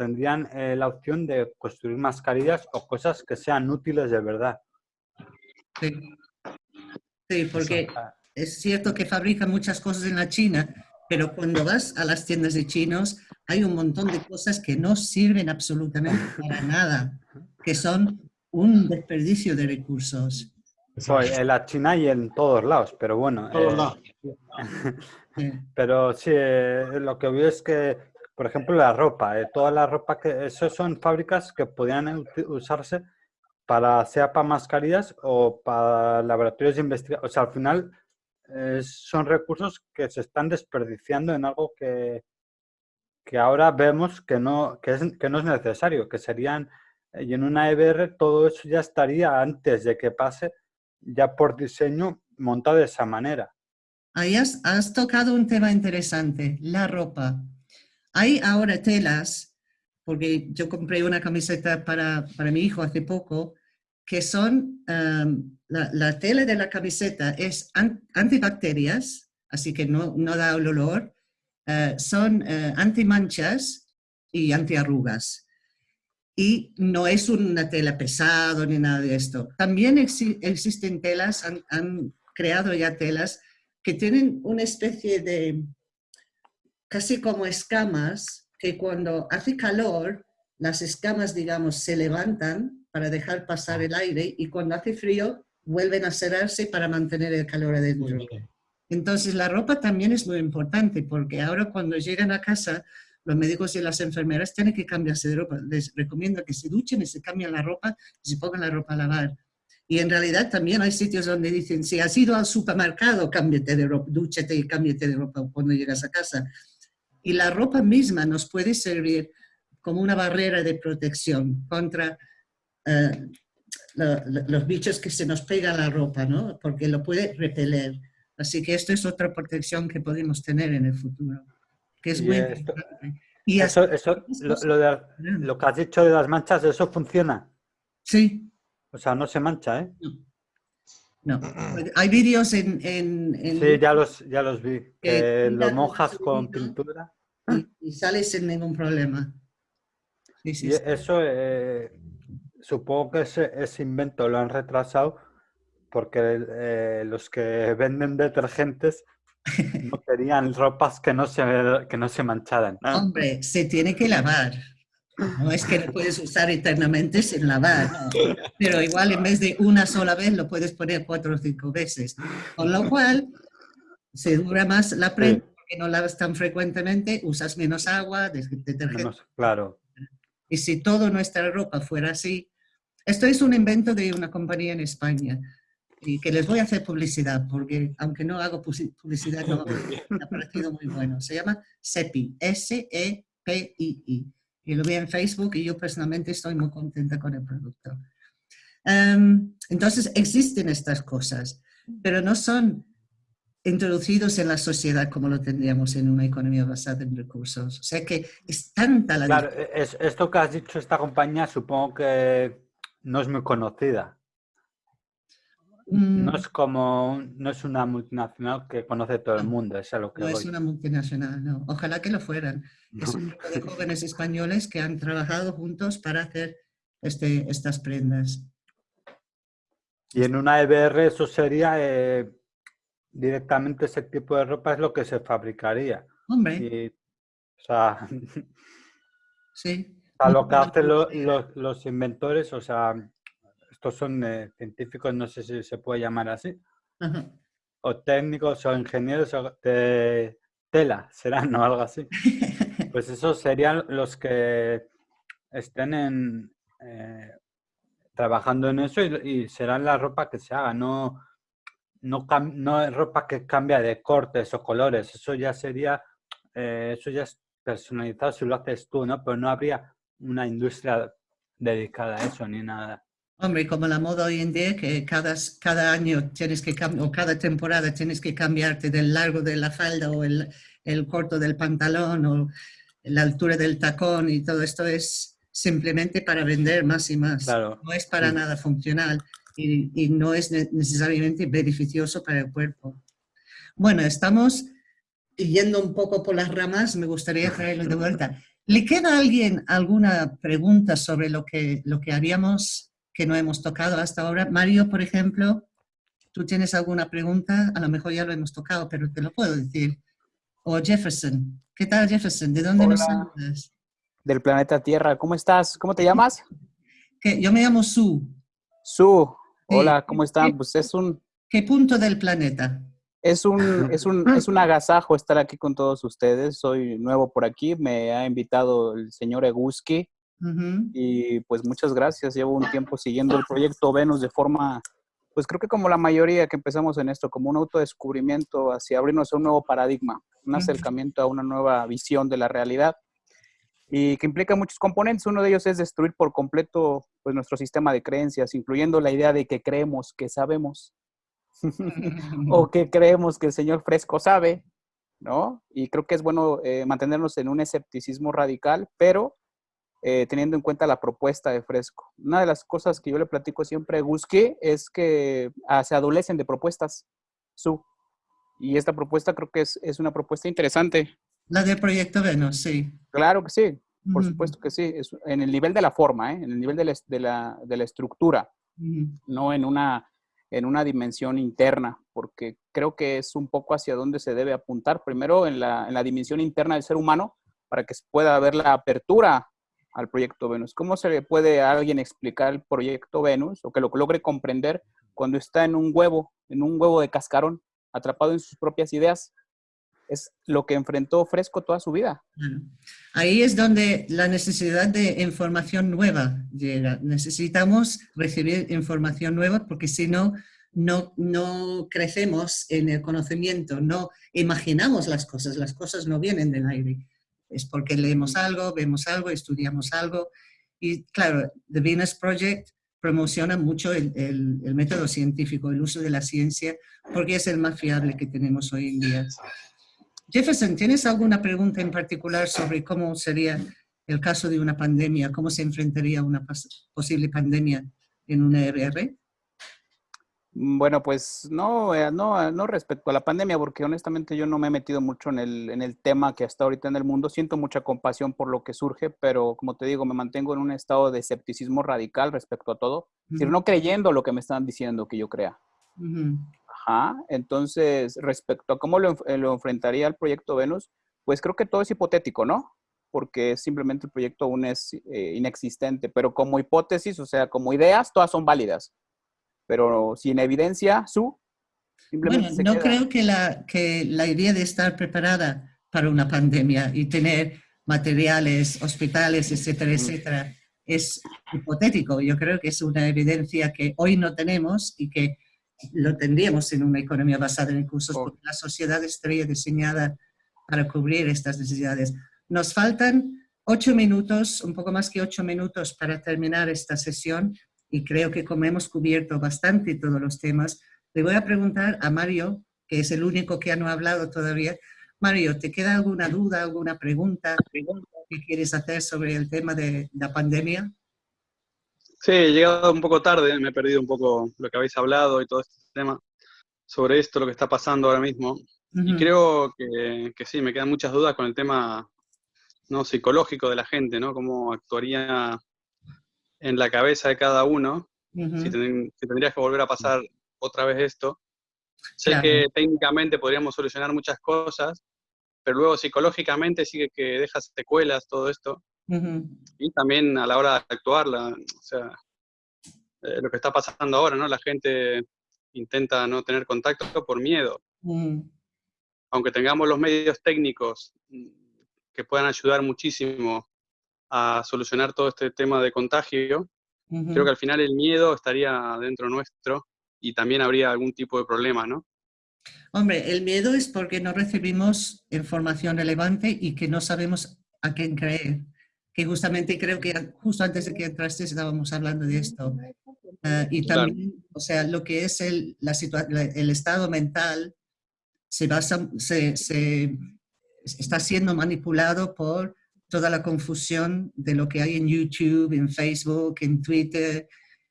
Speaker 5: tendrían eh, la opción de construir mascarillas o cosas que sean útiles de verdad.
Speaker 1: Sí, sí porque es cierto que fabrican muchas cosas en la China, pero cuando vas a las tiendas de chinos hay un montón de cosas que no sirven absolutamente para nada, que son un desperdicio de recursos.
Speaker 5: Pues en la China y en todos lados, pero bueno.
Speaker 3: Eh,
Speaker 5: pero sí, eh, lo que veo es que, por ejemplo, la ropa, eh, toda la ropa que, eso son fábricas que podrían usarse para, sea para mascarillas o para laboratorios de investigación. O sea, al final son recursos que se están desperdiciando en algo que, que ahora vemos que no, que, es, que no es necesario, que serían Y en una EBR todo eso ya estaría antes de que pase, ya por diseño montado de esa manera.
Speaker 1: Ahí has, tocado un tema interesante, la ropa. Hay ahora telas, porque yo compré una camiseta para, para mi hijo hace poco, que son, um, la, la, tela de la camiseta es an, antibacterias, así que no, no da olor, uh, son uh, antimanchas y antiarrugas. Y no es una tela pesado ni nada de esto. También ex existen telas, han, han creado ya telas que tienen una especie de, casi como escamas, que cuando hace calor, las escamas, digamos, se levantan para dejar pasar el aire y cuando hace frío, vuelven a cerrarse para mantener el calor adentro. Entonces, la ropa también es muy importante porque ahora cuando llegan a casa, los médicos y las enfermeras tienen que cambiarse de ropa. Les recomiendo que se duchen y se cambien la ropa y se pongan la ropa a lavar. Y en realidad también hay sitios donde dicen, si has ido al supermercado, cámbiate de ropa, dúchate y cámbiate de ropa cuando llegas a casa. Y la ropa misma nos puede servir como una barrera de protección contra lo, los bichos que se nos pega a la ropa, ¿no? Porque lo puede repeler. Así que esto es otra protección que podemos tener en el futuro, que es muy
Speaker 5: esto-.
Speaker 1: Y
Speaker 5: Eso, eso, lo, lo de- lo que has dicho de las manchas, eso funciona.
Speaker 1: Sí,
Speaker 5: O sea, no se mancha, ¿eh?
Speaker 1: no. Hay vídeos en, en, en
Speaker 5: Sí, ya los, ya los vi.
Speaker 1: Eh,
Speaker 5: Que lo mojas con pintura.
Speaker 1: y, y sale sin ningún problema. Sí, sí,
Speaker 5: Y
Speaker 1: sí.
Speaker 5: eso, eh, supongo que ese, ese invento lo han retrasado porque eh, los que venden detergentes no querían ropas que no se, que no se mancharan. ¿no?
Speaker 1: Hombre, se tiene que lavar. No es que lo puedes usar eternamente sin lavar, no. pero igual en vez de una sola vez lo puedes poner cuatro o cinco veces. Con lo cual, se dura más la prenda porque no lavas tan frecuentemente, usas menos agua, detergente.
Speaker 5: Menos- claro.
Speaker 1: Y si toda nuestra ropa fuera así, esto es un invento de una compañía en España y que les voy a hacer publicidad porque aunque no hago publicidad, no, me ha parecido muy bueno. Se llama SEPI, S-E-P-I-I. Y lo vi en Facebook y yo personalmente estoy muy contenta con el producto. Em, entonces existen estas cosas, pero no son introducidos en la sociedad como lo tendríamos en una economía basada en recursos. O sea que es tanta la
Speaker 5: Claro, es, esto que has dicho, esta compañía, supongo que no es muy conocida.
Speaker 1: Mm,
Speaker 5: No es como, no es una multinacional que conoce todo el mundo, es a lo que
Speaker 1: No es una multinacional, no. Ojalá que lo fueran. Es un grupo de jóvenes españoles que han trabajado juntos para hacer este, estas prendas.
Speaker 5: Y en una EBR eso sería eh, directamente ese tipo de ropa es lo que se fabricaría.
Speaker 1: Hombre,
Speaker 5: Y, o sea,
Speaker 1: sí.
Speaker 5: a lo que hacen los inventores, o sea, estos son eh, científicos, no sé si se puede llamar así, o técnicos o ingenieros o de tela, serán o algo así. Pues esos serían los que estén en, eh, trabajando en eso y, y serán la ropa que se haga, no, no, no es ropa que cambia de cortes o colores, eso ya sería, eh, eso ya es personalizado si lo haces tú, ¿no? Pero no habría una industria dedicada a eso ni nada.
Speaker 1: Hombre, como la moda hoy en día, que cada, cada año tienes que o cada temporada tienes que cambiarte del largo de la falda o el, el corto del pantalón o la altura del tacón y todo esto es simplemente para vender más y más.
Speaker 5: Claro.
Speaker 1: No es para
Speaker 5: Sí.
Speaker 1: nada funcional y, y no es ne- necesariamente beneficioso para el cuerpo. Bueno, estamos yendo un poco por las ramas, me gustaría traerlo de vuelta. ¿Le queda a alguien alguna pregunta sobre lo que, lo que haríamos que no hemos tocado hasta ahora? Mario, por ejemplo, ¿tú tienes alguna pregunta? A lo mejor ya lo hemos tocado, pero te lo puedo decir. O Jefferson. ¿Qué tal, Jefferson? ¿De dónde nos saludas?
Speaker 7: del planeta Tierra. ¿Cómo estás? ¿Cómo te llamas?
Speaker 1: Yo me llamo Sue.
Speaker 7: Su.
Speaker 1: Sí.
Speaker 7: Hola, ¿cómo están? Pues es un,
Speaker 1: ¿Qué punto del planeta?
Speaker 7: es un, es un, es un agasajo estar aquí con todos ustedes. Soy nuevo por aquí. Me ha invitado el señor Eguski
Speaker 1: Ujú.
Speaker 7: y pues muchas gracias. Llevo un tiempo siguiendo el proyecto Venus de forma, pues creo que como la mayoría que empezamos en esto, como un autodescubrimiento hacia abrirnos a un nuevo paradigma, un acercamiento a una nueva visión de la realidad. y que implica muchos componentes. Uno de ellos es destruir por completo pues, nuestro sistema de creencias, incluyendo la idea de que creemos que sabemos o que creemos que el Señor Fresco sabe, ¿no? Y creo que es bueno eh, mantenernos en un escepticismo radical, pero eh, teniendo en cuenta la propuesta de Fresco. Una de las cosas que yo le platico siempre a Gusque es que ah, se adolecen de propuestas, su. Y esta propuesta creo que es, es una propuesta interesante.
Speaker 1: La del proyecto Venus, sí.
Speaker 7: Claro que sí, por supuesto que sí. Es en el nivel de la forma, ¿eh? en el nivel de la, de la, de la estructura, no en una, en una dimensión interna, porque creo que es un poco hacia dónde se debe apuntar. Primero en la, en la dimensión interna del ser humano, para que se pueda ver la apertura al proyecto Venus. ¿Cómo se le puede a alguien explicar el proyecto Venus o que lo logre comprender cuando está en un huevo, en un huevo de cascarón, atrapado en sus propias ideas? Es lo que enfrentó Fresco toda su vida.
Speaker 1: Ahí es donde la necesidad de información nueva llega. Necesitamos recibir información nueva porque si no, no, no crecemos en el conocimiento, no imaginamos las cosas, las cosas no vienen del aire es porque leemos algo, vemos algo, estudiamos algo. Y claro, The Venus Project promociona mucho el, el, método científico, el uso de la ciencia, porque es el más fiable que tenemos hoy en día. Jefferson, ¿tienes alguna pregunta en particular sobre cómo sería el caso de una pandemia? ¿Cómo se enfrentaría una posible pandemia en una RR?
Speaker 7: Mm, bueno, pues no, eh, no, eh, no respecto a la pandemia, porque honestamente yo no me he metido mucho en el, en el tema que hasta ahorita en el mundo. Siento mucha compasión por lo que surge, pero como te digo, me mantengo en un estado de escepticismo radical respecto a todo. Es decir, no creyendo lo que me están diciendo que yo crea. Ajá. Entonces, respecto a cómo lo, eh, lo enfrentaría el proyecto Venus, pues creo que todo es hipotético, ¿no? Porque simplemente el proyecto aún es inexistente, pero como hipótesis, o sea, como ideas, todas son válidas pero sin evidencia, su
Speaker 1: simplemente bueno, no creo que la, que la idea de estar preparada para una pandemia y tener materiales, hospitales, etcétera, etcétera, es hipotético. Yo creo que es una evidencia que hoy no tenemos y que lo tendríamos en una economía basada en recursos, porque la sociedad estaría diseñada para cubrir estas necesidades. Nos faltan ocho minutos, un poco más que ocho minutos para terminar esta sesión y creo que como hemos cubierto bastante todos los temas, le voy a preguntar a Mario, que es el único que no ha hablado todavía. Mario, ¿te queda alguna duda, alguna pregunta, que quieres hacer sobre el tema de la pandemia?
Speaker 6: Sí, he llegado un poco tarde, me he perdido un poco lo que habéis hablado y todo este tema sobre esto, lo que está pasando ahora mismo. Y creo que, que, sí, me quedan muchas dudas con el tema no psicológico de la gente, ¿no? Cómo actuaría en la cabeza de cada uno, si, tendrías que volver a pasar otra vez esto. Sé que técnicamente podríamos solucionar muchas cosas, pero luego psicológicamente sigue que dejas secuelas todo esto. Y también a la hora de actuar, o sea, eh, lo que está pasando ahora, ¿no? La gente intenta no tener contacto por miedo. Aunque tengamos los medios técnicos mm, que puedan ayudar muchísimo a solucionar todo este tema de contagio, creo que al final el miedo estaría dentro nuestro y también habría algún tipo de problema, ¿no?
Speaker 1: Hombre, el miedo es porque no recibimos información relevante y que no sabemos a quién creer. Que justamente creo que justo antes de que entraste estábamos hablando de esto. Ah, y también, o sea, lo que es el, la el estado mental se basa, se, se, está siendo manipulado por toda la confusión de lo que hay en YouTube, en Facebook, en Twitter,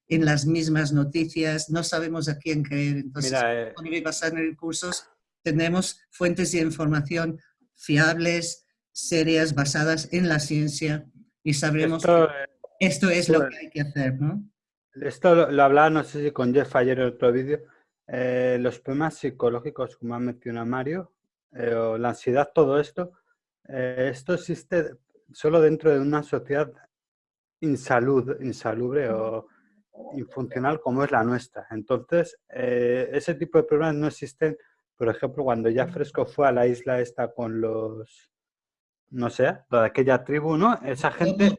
Speaker 1: en las mismas noticias, no sabemos a quién creer. Entonces, Mira, eh, en recursos, tenemos fuentes de información fiables, serias, basadas en la ciencia y sabremos esto, que esto es lo que hay que hacer, ¿no?
Speaker 5: Esto lo, hablaba, no sé si con Jeff ayer en otro vídeo, eh, los problemas psicológicos, como ha mencionado Mario, eh, o la ansiedad, todo esto, esto existe solo dentro de una sociedad insalud, insalubre o infuncional como es la nuestra. Entonces, eh, ese tipo de problemas no existen, por ejemplo, cuando ya Fresco fue a la isla esta con los, no sé, de aquella tribu, ¿no? Esa gente...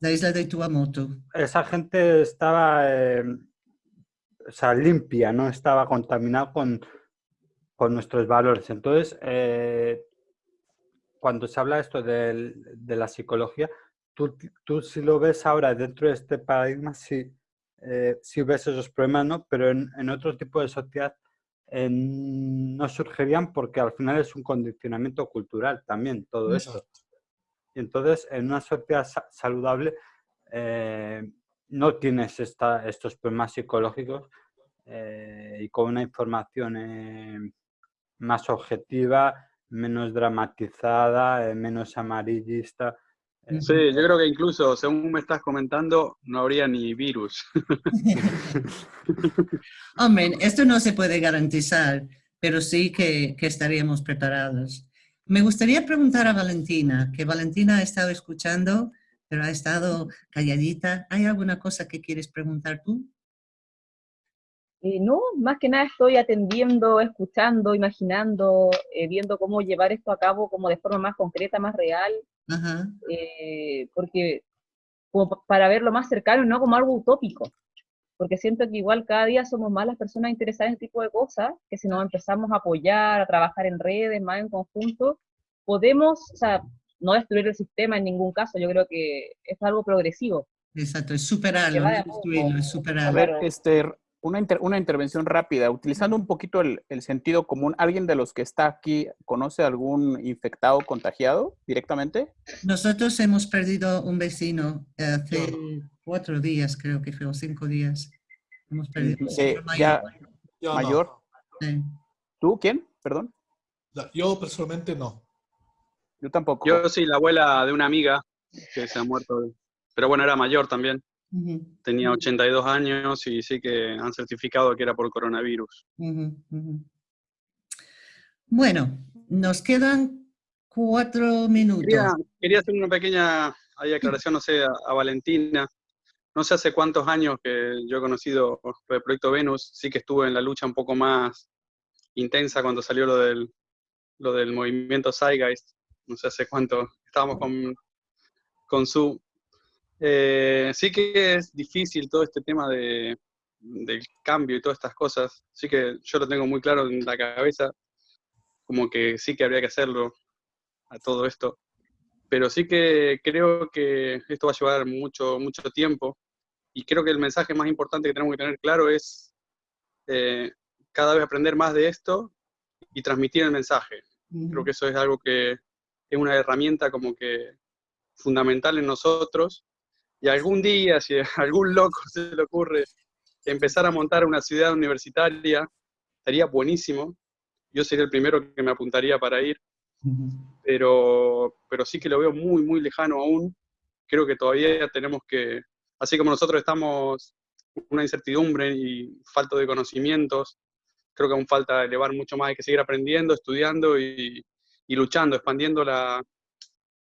Speaker 1: La isla de Tuamotu.
Speaker 5: Esa gente estaba, eh, o sea, limpia, no estaba contaminada con, con nuestros valores. Entonces, eh, cuando se habla esto de, de la psicología, tú, tú si lo ves ahora dentro de este paradigma, sí, eh, sí ves esos problemas, ¿no? Pero en, en otro tipo de sociedad eh, no surgirían porque al final es un condicionamiento cultural también todo esto. Y entonces en una sociedad saludable eh, no tienes esta, estos problemas psicológicos eh, y con una información más objetiva, menos dramatizada, menos amarillista.
Speaker 6: Sí, yo creo que incluso, según me estás comentando, no habría ni virus.
Speaker 1: Hombre, esto no se puede garantizar, pero sí que, que, estaríamos preparados. Me gustaría preguntar a Valentina, que Valentina ha estado escuchando, pero ha estado calladita. ¿Hay alguna cosa que quieres preguntar tú?
Speaker 8: Eh, no, más que nada estoy atendiendo, escuchando, imaginando, eh, viendo cómo llevar esto a cabo como de forma más concreta, más real, eh, porque como para verlo más cercano, no como algo utópico, porque siento que igual cada día somos más las personas interesadas en este tipo de cosas, que si nos empezamos a apoyar, a trabajar en redes, más en conjunto, podemos, o sea, no destruir el sistema en ningún caso, yo creo que es algo progresivo.
Speaker 1: Exacto, es superarlo, no destruirlo, es superarlo.
Speaker 7: A ver, este, una, una, intervención rápida, utilizando un poquito el, el, sentido común. ¿Alguien de los que está aquí conoce algún infectado contagiado directamente?
Speaker 1: Nosotros hemos perdido un vecino hace cuatro días, creo que fue, o cinco días. Hemos perdido
Speaker 7: sí, mayor. Ya, mayor. Sí. ¿Tú quién? Perdón.
Speaker 3: Yo personalmente no.
Speaker 7: Yo tampoco.
Speaker 6: Yo sí, la abuela de una amiga que se ha muerto. Pero bueno, era mayor también. Tenía 82 años y sí que han certificado que era por coronavirus.
Speaker 1: Bueno, nos quedan cuatro minutos.
Speaker 6: Quería, quería hacer una pequeña aclaración, no sé, a, a, Valentina. No sé hace cuántos años que yo he conocido el Proyecto Venus, sí que estuve en la lucha un poco más intensa cuando salió lo del, lo del movimiento Zeitgeist. No sé hace cuánto estábamos con, con su eh, sí que es difícil todo este tema de, del cambio y todas estas cosas. Sí que yo lo tengo muy claro en la cabeza, como que sí que habría que hacerlo a todo esto. Pero sí que creo que esto va a llevar mucho, mucho tiempo. Y creo que el mensaje más importante que tenemos que tener claro es eh, cada vez aprender más de esto y transmitir el mensaje. Creo que eso es algo que es una herramienta como que fundamental en nosotros y algún día, si a algún loco se le ocurre empezar a montar una ciudad universitaria, estaría buenísimo. Yo sería el primero que me apuntaría para ir, pero, pero sí que lo veo muy, muy lejano aún. Creo que todavía tenemos que, así como nosotros estamos una incertidumbre y falta de conocimientos, creo que aún falta elevar mucho más, hay que seguir aprendiendo, estudiando y, y luchando, expandiendo la,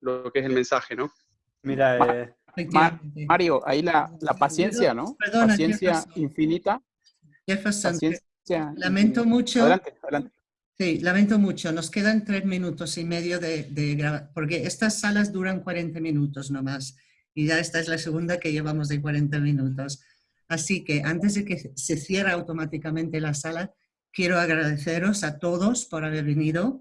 Speaker 6: lo que es el mensaje, ¿no?
Speaker 5: Mira, eh,
Speaker 7: Mario, ahí la, la paciencia, ¿no? Perdona, paciencia Jefferson. infinita.
Speaker 1: Jefferson, paciencia lamento infinita. mucho.
Speaker 7: Adelante, adelante.
Speaker 1: Sí, lamento mucho. Nos quedan tres minutos y medio de, de grabar, porque estas salas duran 40 minutos nomás. Y ya esta es la segunda que llevamos de 40 minutos. Así que antes de que se cierre automáticamente la sala, quiero agradeceros a todos por haber venido.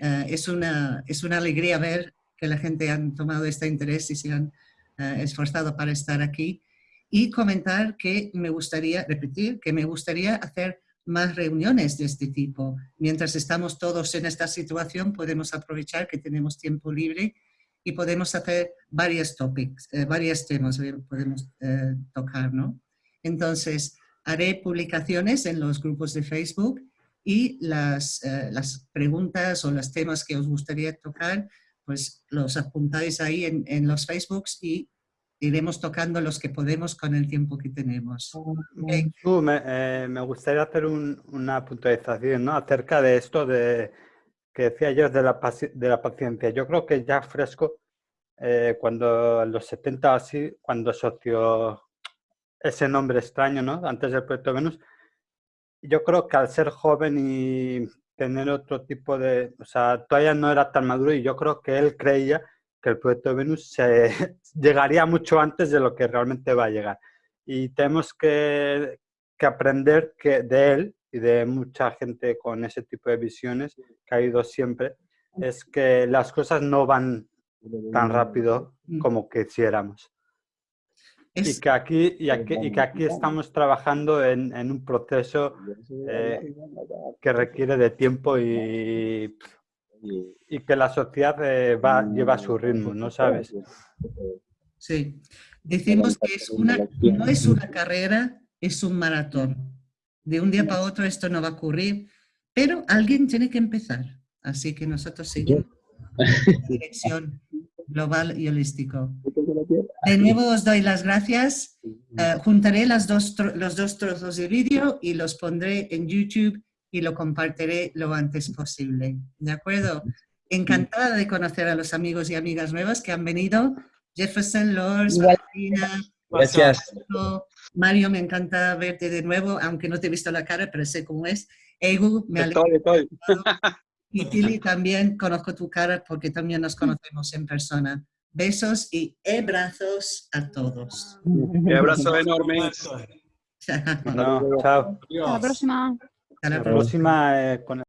Speaker 1: Uh, es, una, es una alegría ver que la gente ha tomado este interés y se han esforzado para estar aquí. Y comentar que me gustaría, repetir, que me gustaría hacer más reuniones de este tipo. Mientras estamos todos en esta situación, podemos aprovechar que tenemos tiempo libre y podemos hacer varios topics, eh, varios temas podemos eh, tocar, ¿no? Entonces, haré publicaciones en los grupos de Facebook y las, eh, las preguntas o los temas que os gustaría tocar pues los apuntáis ahí en, en, los Facebooks y iremos tocando los que podemos con el tiempo que tenemos.
Speaker 5: Okay. Uh, me, eh, me, gustaría hacer un, una puntualización ¿no? acerca de esto de, que decía yo de la, de la paciencia. Yo creo que ya fresco, eh, cuando en los 70 así, cuando asoció ese nombre extraño, ¿no? antes del proyecto Venus, yo creo que al ser joven y tener otro tipo de, o sea, todavía no era tan maduro y yo creo que él creía que el proyecto de Venus se, llegaría mucho antes de lo que realmente va a llegar. Y tenemos que, que aprender que de él y de mucha gente con ese tipo de visiones que ha ido siempre, es que las cosas no van tan rápido
Speaker 1: Mm.
Speaker 5: como quisiéramos. Y
Speaker 1: Es,
Speaker 5: que aquí, y aquí, y que aquí estamos trabajando en, en un proceso eh, que requiere de tiempo y, y que la sociedad eh, va, lleva su ritmo, ¿no sabes?
Speaker 1: sí. Decimos que es una, no es una carrera, es un maratón. De un día para otro esto no va a ocurrir, pero alguien tiene que empezar. Así que nosotros seguimos en dirección global y holístico. De nuevo os doy las gracias. Eh, juntaré las dos los dos trozos de vídeo y los pondré en YouTube y lo compartiré lo antes posible. ¿De acuerdo? Encantada de conocer a los amigos y amigas nuevas que han venido. Jefferson, Lors. Martina,
Speaker 2: Gracias.
Speaker 1: Mario, me encanta verte de nuevo, aunque no te he visto la cara, pero sé cómo es. Egu, me alegro.
Speaker 6: Estoy, estoy.
Speaker 1: Y Tilly, también conozco tu cara porque también nos conocemos en persona. Besos y abrazos a todos.
Speaker 6: Un abrazo enorme.
Speaker 5: Bueno, chao.
Speaker 4: Hasta la próxima.
Speaker 1: Hasta la
Speaker 5: La próxima eh, con